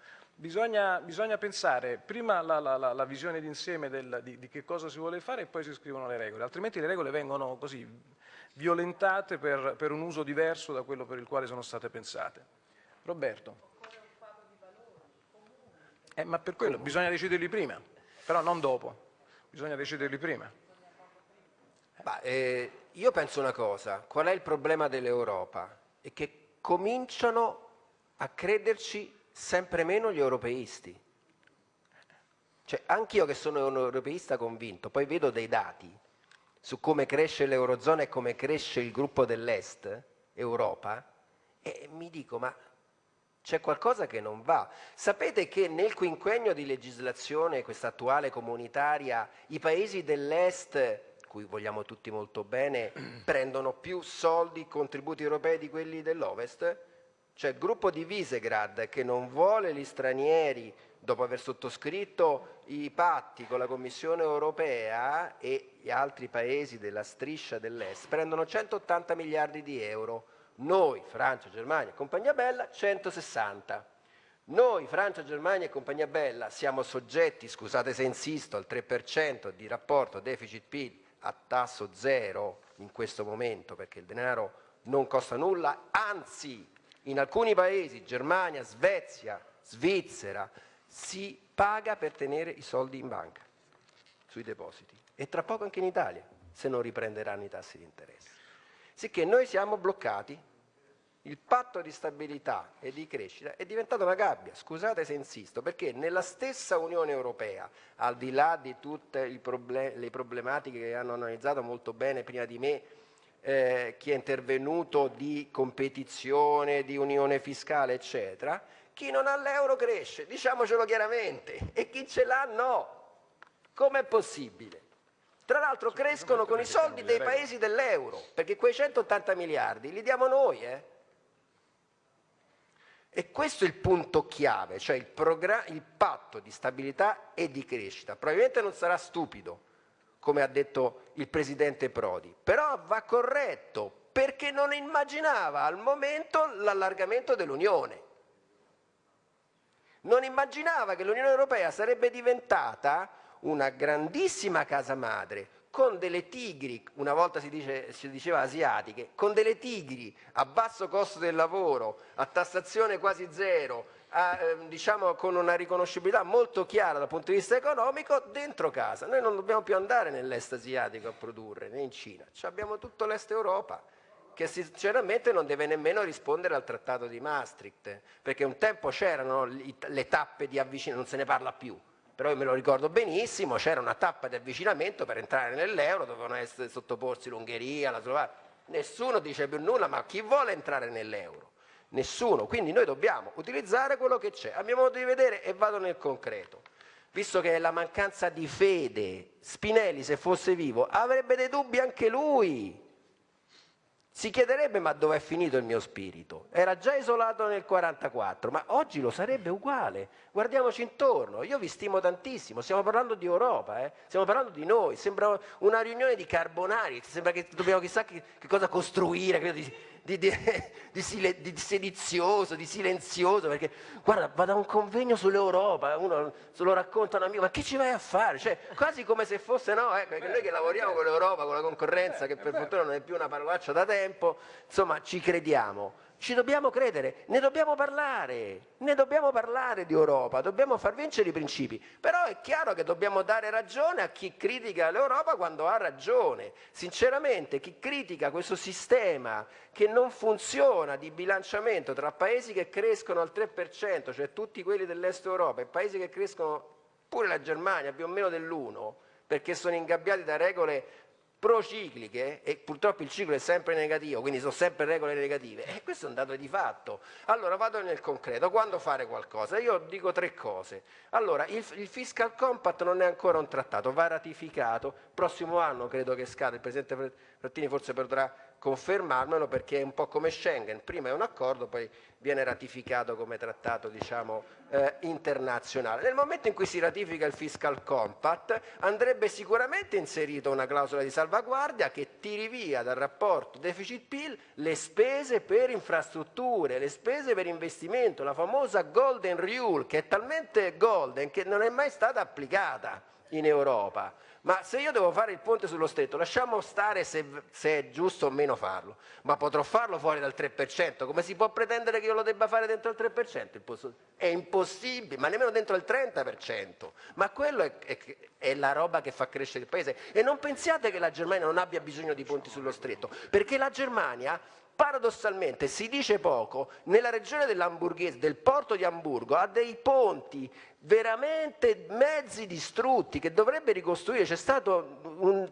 Bisogna, bisogna, pensare prima la, la, la, la visione d'insieme di, di, che cosa si vuole fare e poi si scrivono le regole, altrimenti le regole vengono così violentate per, per un uso diverso da quello per il quale sono state pensate. Roberto. Eh, ma per quello bisogna deciderli prima, però non dopo, bisogna deciderli prima. Bah, eh, io penso una cosa, qual è il problema dell'Europa? È che cominciano a crederci sempre meno gli europeisti. Cioè, anch'io che sono un europeista convinto, poi vedo dei dati su come cresce l'Eurozona e come cresce il gruppo dell'Est, Europa, e mi dico, ma c'è qualcosa che non va. Sapete che nel quinquennio di legislazione, questa attuale comunitaria, i paesi dell'Est, cui vogliamo tutti molto bene, [CLEARS THROAT] prendono più soldi, contributi europei di quelli dell'Ovest? Cioè il gruppo di Visegrad che non vuole gli stranieri dopo aver sottoscritto i patti con la Commissione europea e gli altri paesi della striscia dell'Est prendono 180 miliardi di euro, noi, Francia, Germania e compagnia bella, 160. Noi, Francia, Germania e compagnia bella, siamo soggetti, scusate se insisto, al 3% di rapporto deficit-PIL a tasso zero in questo momento perché il denaro non costa nulla, anzi in alcuni paesi, Germania, Svezia, Svizzera, si paga per tenere i soldi in banca, sui depositi, e tra poco anche in Italia, se non riprenderanno i tassi di interesse. Sicché noi siamo bloccati, il patto di stabilità e di crescita è diventato una gabbia, scusate se insisto, perché nella stessa Unione Europea, al di là di tutte le problematiche che hanno analizzato molto bene prima di me, eh, chi è intervenuto di competizione, di unione fiscale, eccetera, chi non ha l'euro cresce, diciamocelo chiaramente, e chi ce l'ha no. Com'è possibile? Tra l'altro crescono con i soldi dei paesi dell'euro, perché quei 180 miliardi li diamo noi. Eh? E questo è il punto chiave, cioè il, il patto di stabilità e di crescita. Probabilmente non sarà stupido, come ha detto il Presidente Prodi, però va corretto perché non immaginava al momento l'allargamento dell'Unione. Non immaginava che l'Unione Europea sarebbe diventata una grandissima casa madre con delle tigri, una volta si, dice, si, diceva asiatiche, con delle tigri a basso costo del lavoro, a tassazione quasi zero, eh, diciamo con una riconoscibilità molto chiara dal punto di vista economico dentro casa. Noi non dobbiamo più andare nell'est asiatico a produrre, né in Cina, Ci abbiamo tutto l'est Europa che sinceramente non deve nemmeno rispondere al trattato di Maastricht, perché un tempo c'erano le tappe di avvicinamento, non se ne parla più, però io me lo ricordo benissimo, c'era una tappa di avvicinamento per entrare nell'euro, dovevano essere sottoporsi l'Ungheria, la Slovacchia, nessuno dice più nulla, ma chi vuole entrare nell'euro? Nessuno, quindi noi dobbiamo utilizzare quello che c'è. A mio modo di vedere, e vado nel concreto, visto che è la mancanza di fede, Spinelli se fosse vivo avrebbe dei dubbi anche lui, si chiederebbe ma dove è finito il mio spirito? Era già isolato nel 1944, ma oggi lo sarebbe uguale. Guardiamoci intorno, io vi stimo tantissimo, stiamo parlando di Europa, eh? stiamo parlando di noi, sembra una riunione di carbonari, sembra che dobbiamo chissà che, che cosa costruire, di, di, [LAUGHS] di, di, sedizioso, di silenzioso, perché guarda, vado a un convegno sull'Europa, uno se lo racconta un amico, ma che ci vai a fare? Cioè, quasi come se fosse, no, ecco, noi che lavoriamo con l'Europa, con la concorrenza, che per fortuna non è più una parolaccia da tempo, insomma, ci crediamo ci dobbiamo credere, ne dobbiamo parlare, ne dobbiamo parlare di Europa, dobbiamo far vincere i principi, però è chiaro che dobbiamo dare ragione a chi critica l'Europa quando ha ragione. Sinceramente chi critica questo sistema che non funziona di bilanciamento tra paesi che crescono al 3%, cioè tutti quelli dell'est Europa, e paesi che crescono pure la Germania più o meno dell'1, perché sono ingabbiati da regole procicliche e purtroppo il ciclo è sempre negativo, quindi sono sempre regole negative e questo è un dato di fatto. Allora vado nel concreto, quando fare qualcosa? Io dico tre cose. Allora, il, il Fiscal Compact non è ancora un trattato, va ratificato, prossimo anno credo che scade, il Presidente Frattini forse potrà confermarmelo perché è un po' come Schengen, prima è un accordo, poi viene ratificato come trattato diciamo, eh, internazionale. Nel momento in cui si ratifica il Fiscal Compact andrebbe sicuramente inserita una clausola di salvaguardia che tiri via dal rapporto deficit-PIL le spese per infrastrutture, le spese per investimento, la famosa Golden Rule che è talmente golden che non è mai stata applicata in Europa. Ma se io devo fare il ponte sullo stretto, lasciamo stare se, se, è giusto o meno farlo, ma potrò farlo fuori dal 3%, come si può pretendere che io lo debba fare dentro il 3%? È impossibile, ma nemmeno dentro il 30%. Ma quello è, è, è la roba che fa crescere il paese. E non pensiate che la Germania non abbia bisogno di ponti sullo stretto, perché la Germania paradossalmente si dice poco, nella regione dell'Hamburghese, del porto di Hamburgo, ha dei ponti veramente mezzi distrutti che dovrebbe ricostruire. C'è stato un,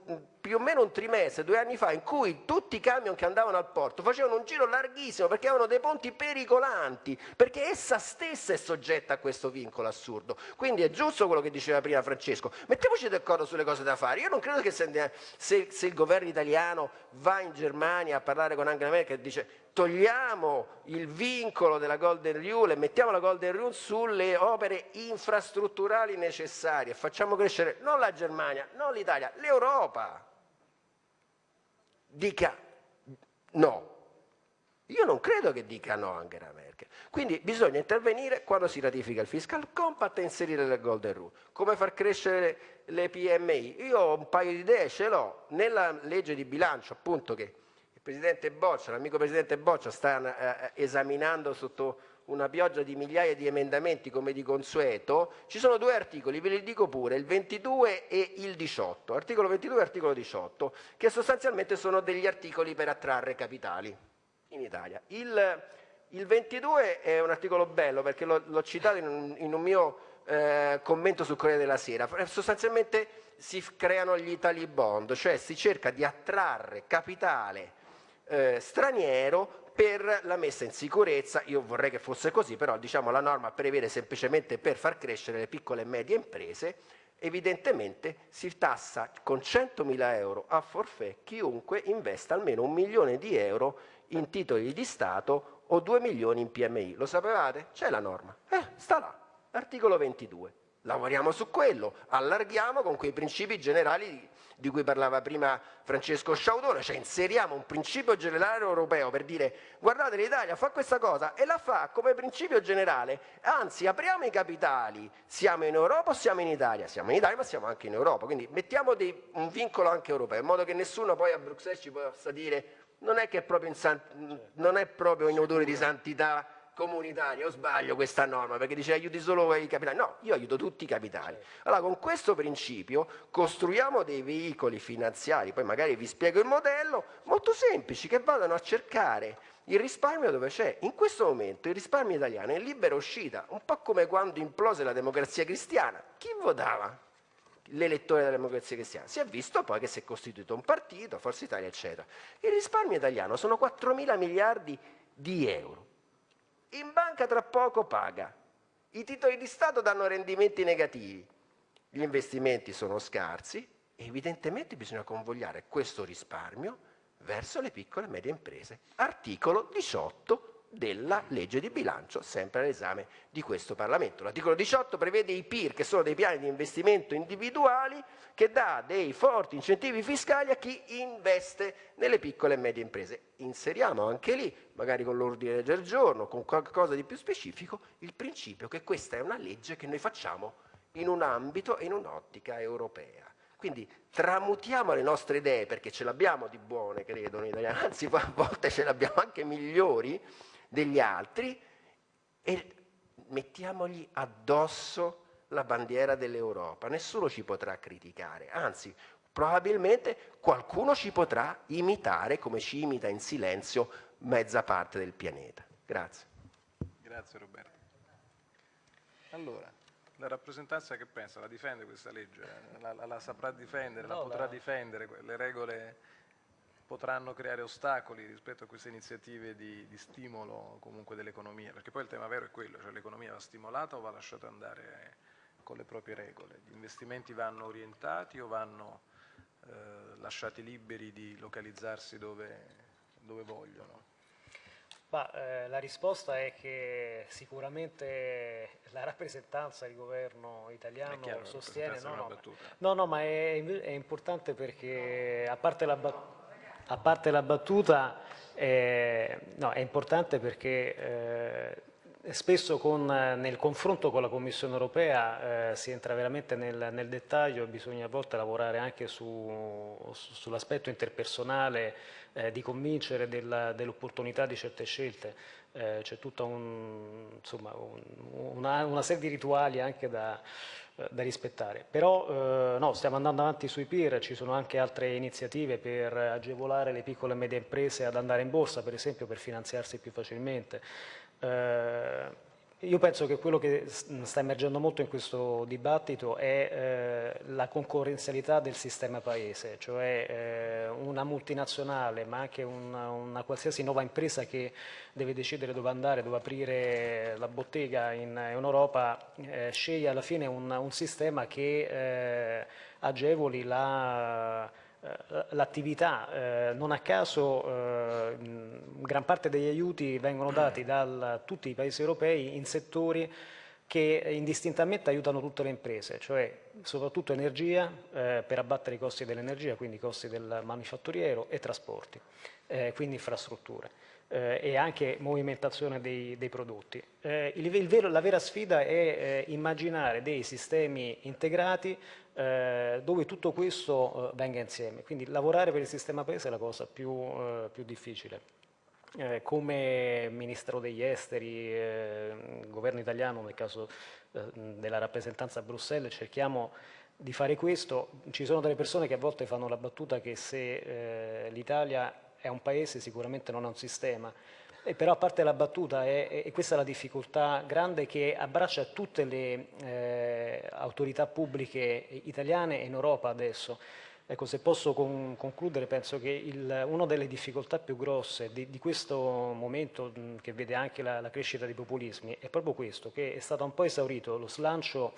più o meno un trimestre, due anni fa, in cui tutti i camion che andavano al porto facevano un giro larghissimo perché avevano dei ponti pericolanti, perché essa stessa è soggetta a questo vincolo assurdo. Quindi è giusto quello che diceva prima Francesco, mettiamoci d'accordo sulle cose da fare. Io non credo che se, se, se il governo italiano va in Germania a parlare con Angela Merkel e dice togliamo il vincolo della Golden Rule e mettiamo la Golden Rule sulle opere infrastrutturali necessarie, facciamo crescere non la Germania, non l'Italia, l'Europa. Dica no. Io non credo che dica no Angela Merkel. Quindi bisogna intervenire quando si ratifica il Fiscal Compact e inserire le Golden Rule. Come far crescere le PMI? Io ho un paio di idee, ce l'ho. Nella legge di bilancio appunto che il Presidente Boccia, l'amico Presidente Boccia sta eh, esaminando sotto una pioggia di migliaia di emendamenti come di consueto, ci sono due articoli, ve li dico pure, il 22 e il 18, articolo 22 e articolo 18, che sostanzialmente sono degli articoli per attrarre capitali in Italia. Il, il 22 è un articolo bello perché l'ho citato in un, in un mio eh, commento sul Corriere della Sera, sostanzialmente si creano gli Italy Bond, cioè si cerca di attrarre capitale eh, straniero per la messa in sicurezza, io vorrei che fosse così, però diciamo la norma prevede semplicemente per far crescere le piccole e medie imprese, evidentemente si tassa con 100.000 euro a forfè chiunque investa almeno un milione di euro in titoli di Stato o 2 milioni in PMI. Lo sapevate? C'è la norma. Eh, sta là, articolo 22. Lavoriamo su quello, allarghiamo con quei principi generali di cui parlava prima Francesco Sciaudone, cioè inseriamo un principio generale europeo per dire guardate l'Italia fa questa cosa e la fa come principio generale, anzi apriamo i capitali, siamo in Europa o siamo in Italia? Siamo in Italia ma siamo anche in Europa, quindi mettiamo dei, un vincolo anche europeo in modo che nessuno poi a Bruxelles ci possa dire non è che è proprio in, non è proprio in odore di santità comunitaria, o sbaglio questa norma, perché dice aiuti solo i capitali, no, io aiuto tutti i capitali. Allora con questo principio costruiamo dei veicoli finanziari, poi magari vi spiego il modello, molto semplici, che vadano a cercare il risparmio dove c'è. In questo momento il risparmio italiano è in libera uscita, un po' come quando implose la democrazia cristiana. Chi votava? L'elettore della democrazia cristiana. Si è visto poi che si è costituito un partito, Forza Italia, eccetera. Il risparmio italiano sono 4 mila miliardi di euro in banca tra poco paga, i titoli di Stato danno rendimenti negativi, gli investimenti sono scarsi e evidentemente bisogna convogliare questo risparmio verso le piccole e medie imprese. Articolo 18 della legge di bilancio, sempre all'esame di questo Parlamento. L'articolo 18 prevede i PIR, che sono dei piani di investimento individuali, che dà dei forti incentivi fiscali a chi investe nelle piccole e medie imprese. Inseriamo anche lì, magari con l'ordine del giorno, con qualcosa di più specifico, il principio che questa è una legge che noi facciamo in un ambito e in un'ottica europea. Quindi tramutiamo le nostre idee, perché ce l'abbiamo di buone, credo, in italiano, anzi a volte ce le abbiamo anche migliori, degli altri e mettiamogli addosso la bandiera dell'Europa. Nessuno ci potrà criticare, anzi probabilmente qualcuno ci potrà imitare come ci imita in silenzio mezza parte del pianeta. Grazie. Grazie Roberto. Allora, la rappresentanza che pensa? La difende questa legge? La, la, la saprà difendere? No, la potrà la... difendere? Le regole potranno creare ostacoli rispetto a queste iniziative di, di stimolo comunque dell'economia, perché poi il tema vero è quello, cioè l'economia va stimolata o va lasciata andare con le proprie regole, gli investimenti vanno orientati o vanno eh, lasciati liberi di localizzarsi dove, dove vogliono? Ma, eh, la risposta è che sicuramente la rappresentanza del governo italiano chiaro, sostiene... No no, no, no, ma è, è importante perché a parte la battuta a parte la battuta, eh, no, è importante perché eh, spesso con, nel confronto con la Commissione europea eh, si entra veramente nel, nel, dettaglio, bisogna a volte lavorare anche su, su, sull'aspetto interpersonale, eh, di convincere dell'opportunità di certe scelte. Eh, c'è tutta un, insomma, un, una, una, serie di rituali anche da, eh, da rispettare. Però eh, no, stiamo andando avanti sui PIR, ci sono anche altre iniziative per agevolare le piccole e medie imprese ad andare in borsa, per esempio per finanziarsi più facilmente. Eh, io penso che quello che sta emergendo molto in questo dibattito è eh, la concorrenzialità del sistema paese, cioè eh, una multinazionale ma anche una, una, qualsiasi nuova impresa che deve decidere dove andare, dove aprire la bottega in, in Europa, eh, sceglie alla fine un, un sistema che eh, agevoli la l'attività, eh, non a caso eh, gran parte degli aiuti vengono dati da tutti i paesi europei in settori che indistintamente aiutano tutte le imprese, cioè soprattutto energia eh, per abbattere i costi dell'energia, quindi i costi del manifatturiero e trasporti, eh, quindi infrastrutture eh, e anche movimentazione dei, dei prodotti. Eh, il, il vero, la vera sfida è eh, immaginare dei sistemi integrati eh, dove tutto questo eh, venga insieme, quindi lavorare per il sistema paese è la cosa più, eh, più difficile. come Ministero degli Esteri, governo italiano nel caso della rappresentanza a Bruxelles, cerchiamo di fare questo. Ci sono delle persone che a volte fanno la battuta che se l'Italia è un paese sicuramente non è un sistema, e però a parte la battuta, è, è, questa è la difficoltà grande che abbraccia tutte le eh, autorità pubbliche italiane e in Europa adesso. Ecco, se posso con, concludere, penso che il, una delle difficoltà più grosse di, di questo momento mh, che vede anche la, la, crescita dei populismi è proprio questo, che è stato un po' esaurito lo slancio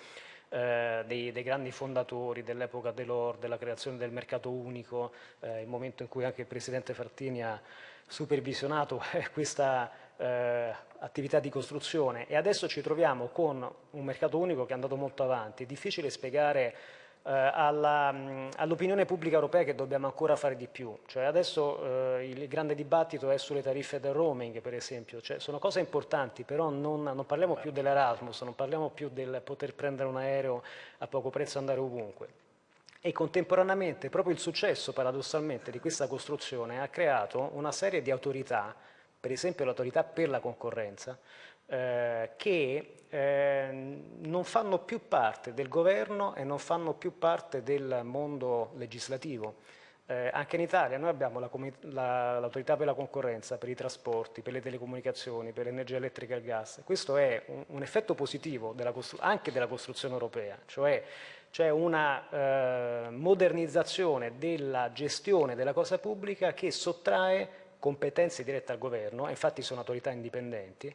eh, dei, dei, grandi fondatori dell'epoca dell'OR, della creazione del mercato unico, eh, il momento in cui anche il Presidente Frattini ha supervisionato questa eh, attività di costruzione e adesso ci troviamo con un mercato unico che è andato molto avanti. È difficile spiegare eh, all'opinione pubblica europea che dobbiamo ancora fare di più. Cioè adesso eh, il grande dibattito è sulle tariffe del roaming, per esempio. Cioè, sono cose importanti, però non, non parliamo più dell'Erasmus, non parliamo più del poter prendere un aereo a poco prezzo e andare ovunque e contemporaneamente proprio il successo paradossalmente di questa costruzione ha creato una serie di autorità, per esempio l'autorità per la concorrenza, eh, che eh, non fanno più parte del governo e non fanno più parte del mondo legislativo. Eh, anche in Italia noi abbiamo l'autorità la, per la concorrenza, per i trasporti, per le telecomunicazioni, per l'energia elettrica e il gas. Questo è un, un effetto positivo della anche della costruzione europea, cioè c'è una eh, modernizzazione della gestione della cosa pubblica che sottrae competenze dirette al governo, infatti sono autorità indipendenti,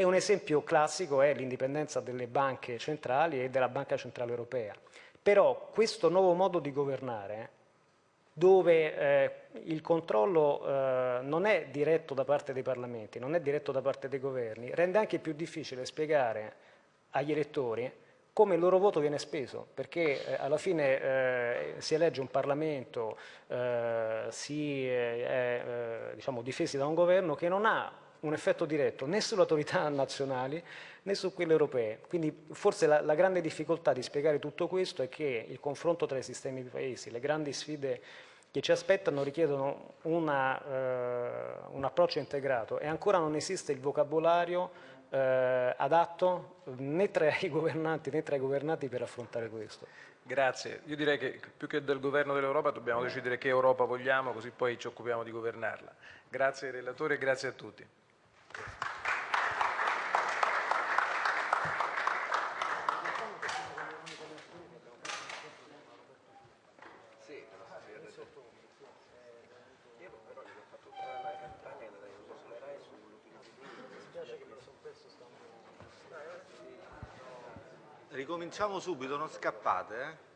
e un esempio classico è l'indipendenza delle banche centrali e della Banca Centrale Europea. Però questo nuovo modo di governare, dove eh, il controllo eh, non è diretto da parte dei parlamenti, non è diretto da parte dei governi, rende anche più difficile spiegare agli elettori come il loro voto viene speso, perché eh, alla fine eh, si elegge un Parlamento, eh, si è eh, diciamo, difesi da un governo che non ha un effetto diretto né sulle autorità [LAUGHS] nazionali né su quelle europee. Quindi forse la, la, grande difficoltà di spiegare tutto questo è che il confronto tra i sistemi di paesi, le grandi sfide che ci aspettano richiedono una, eh, un approccio integrato e ancora non esiste il vocabolario eh, adatto né tra i governanti né tra i governati per affrontare questo. Grazie. Io direi che più che del governo dell'Europa dobbiamo decidere che Europa vogliamo, così poi ci occupiamo di governarla. Grazie ai relatori e grazie a tutti. Ricominciamo subito, non scappate. Eh?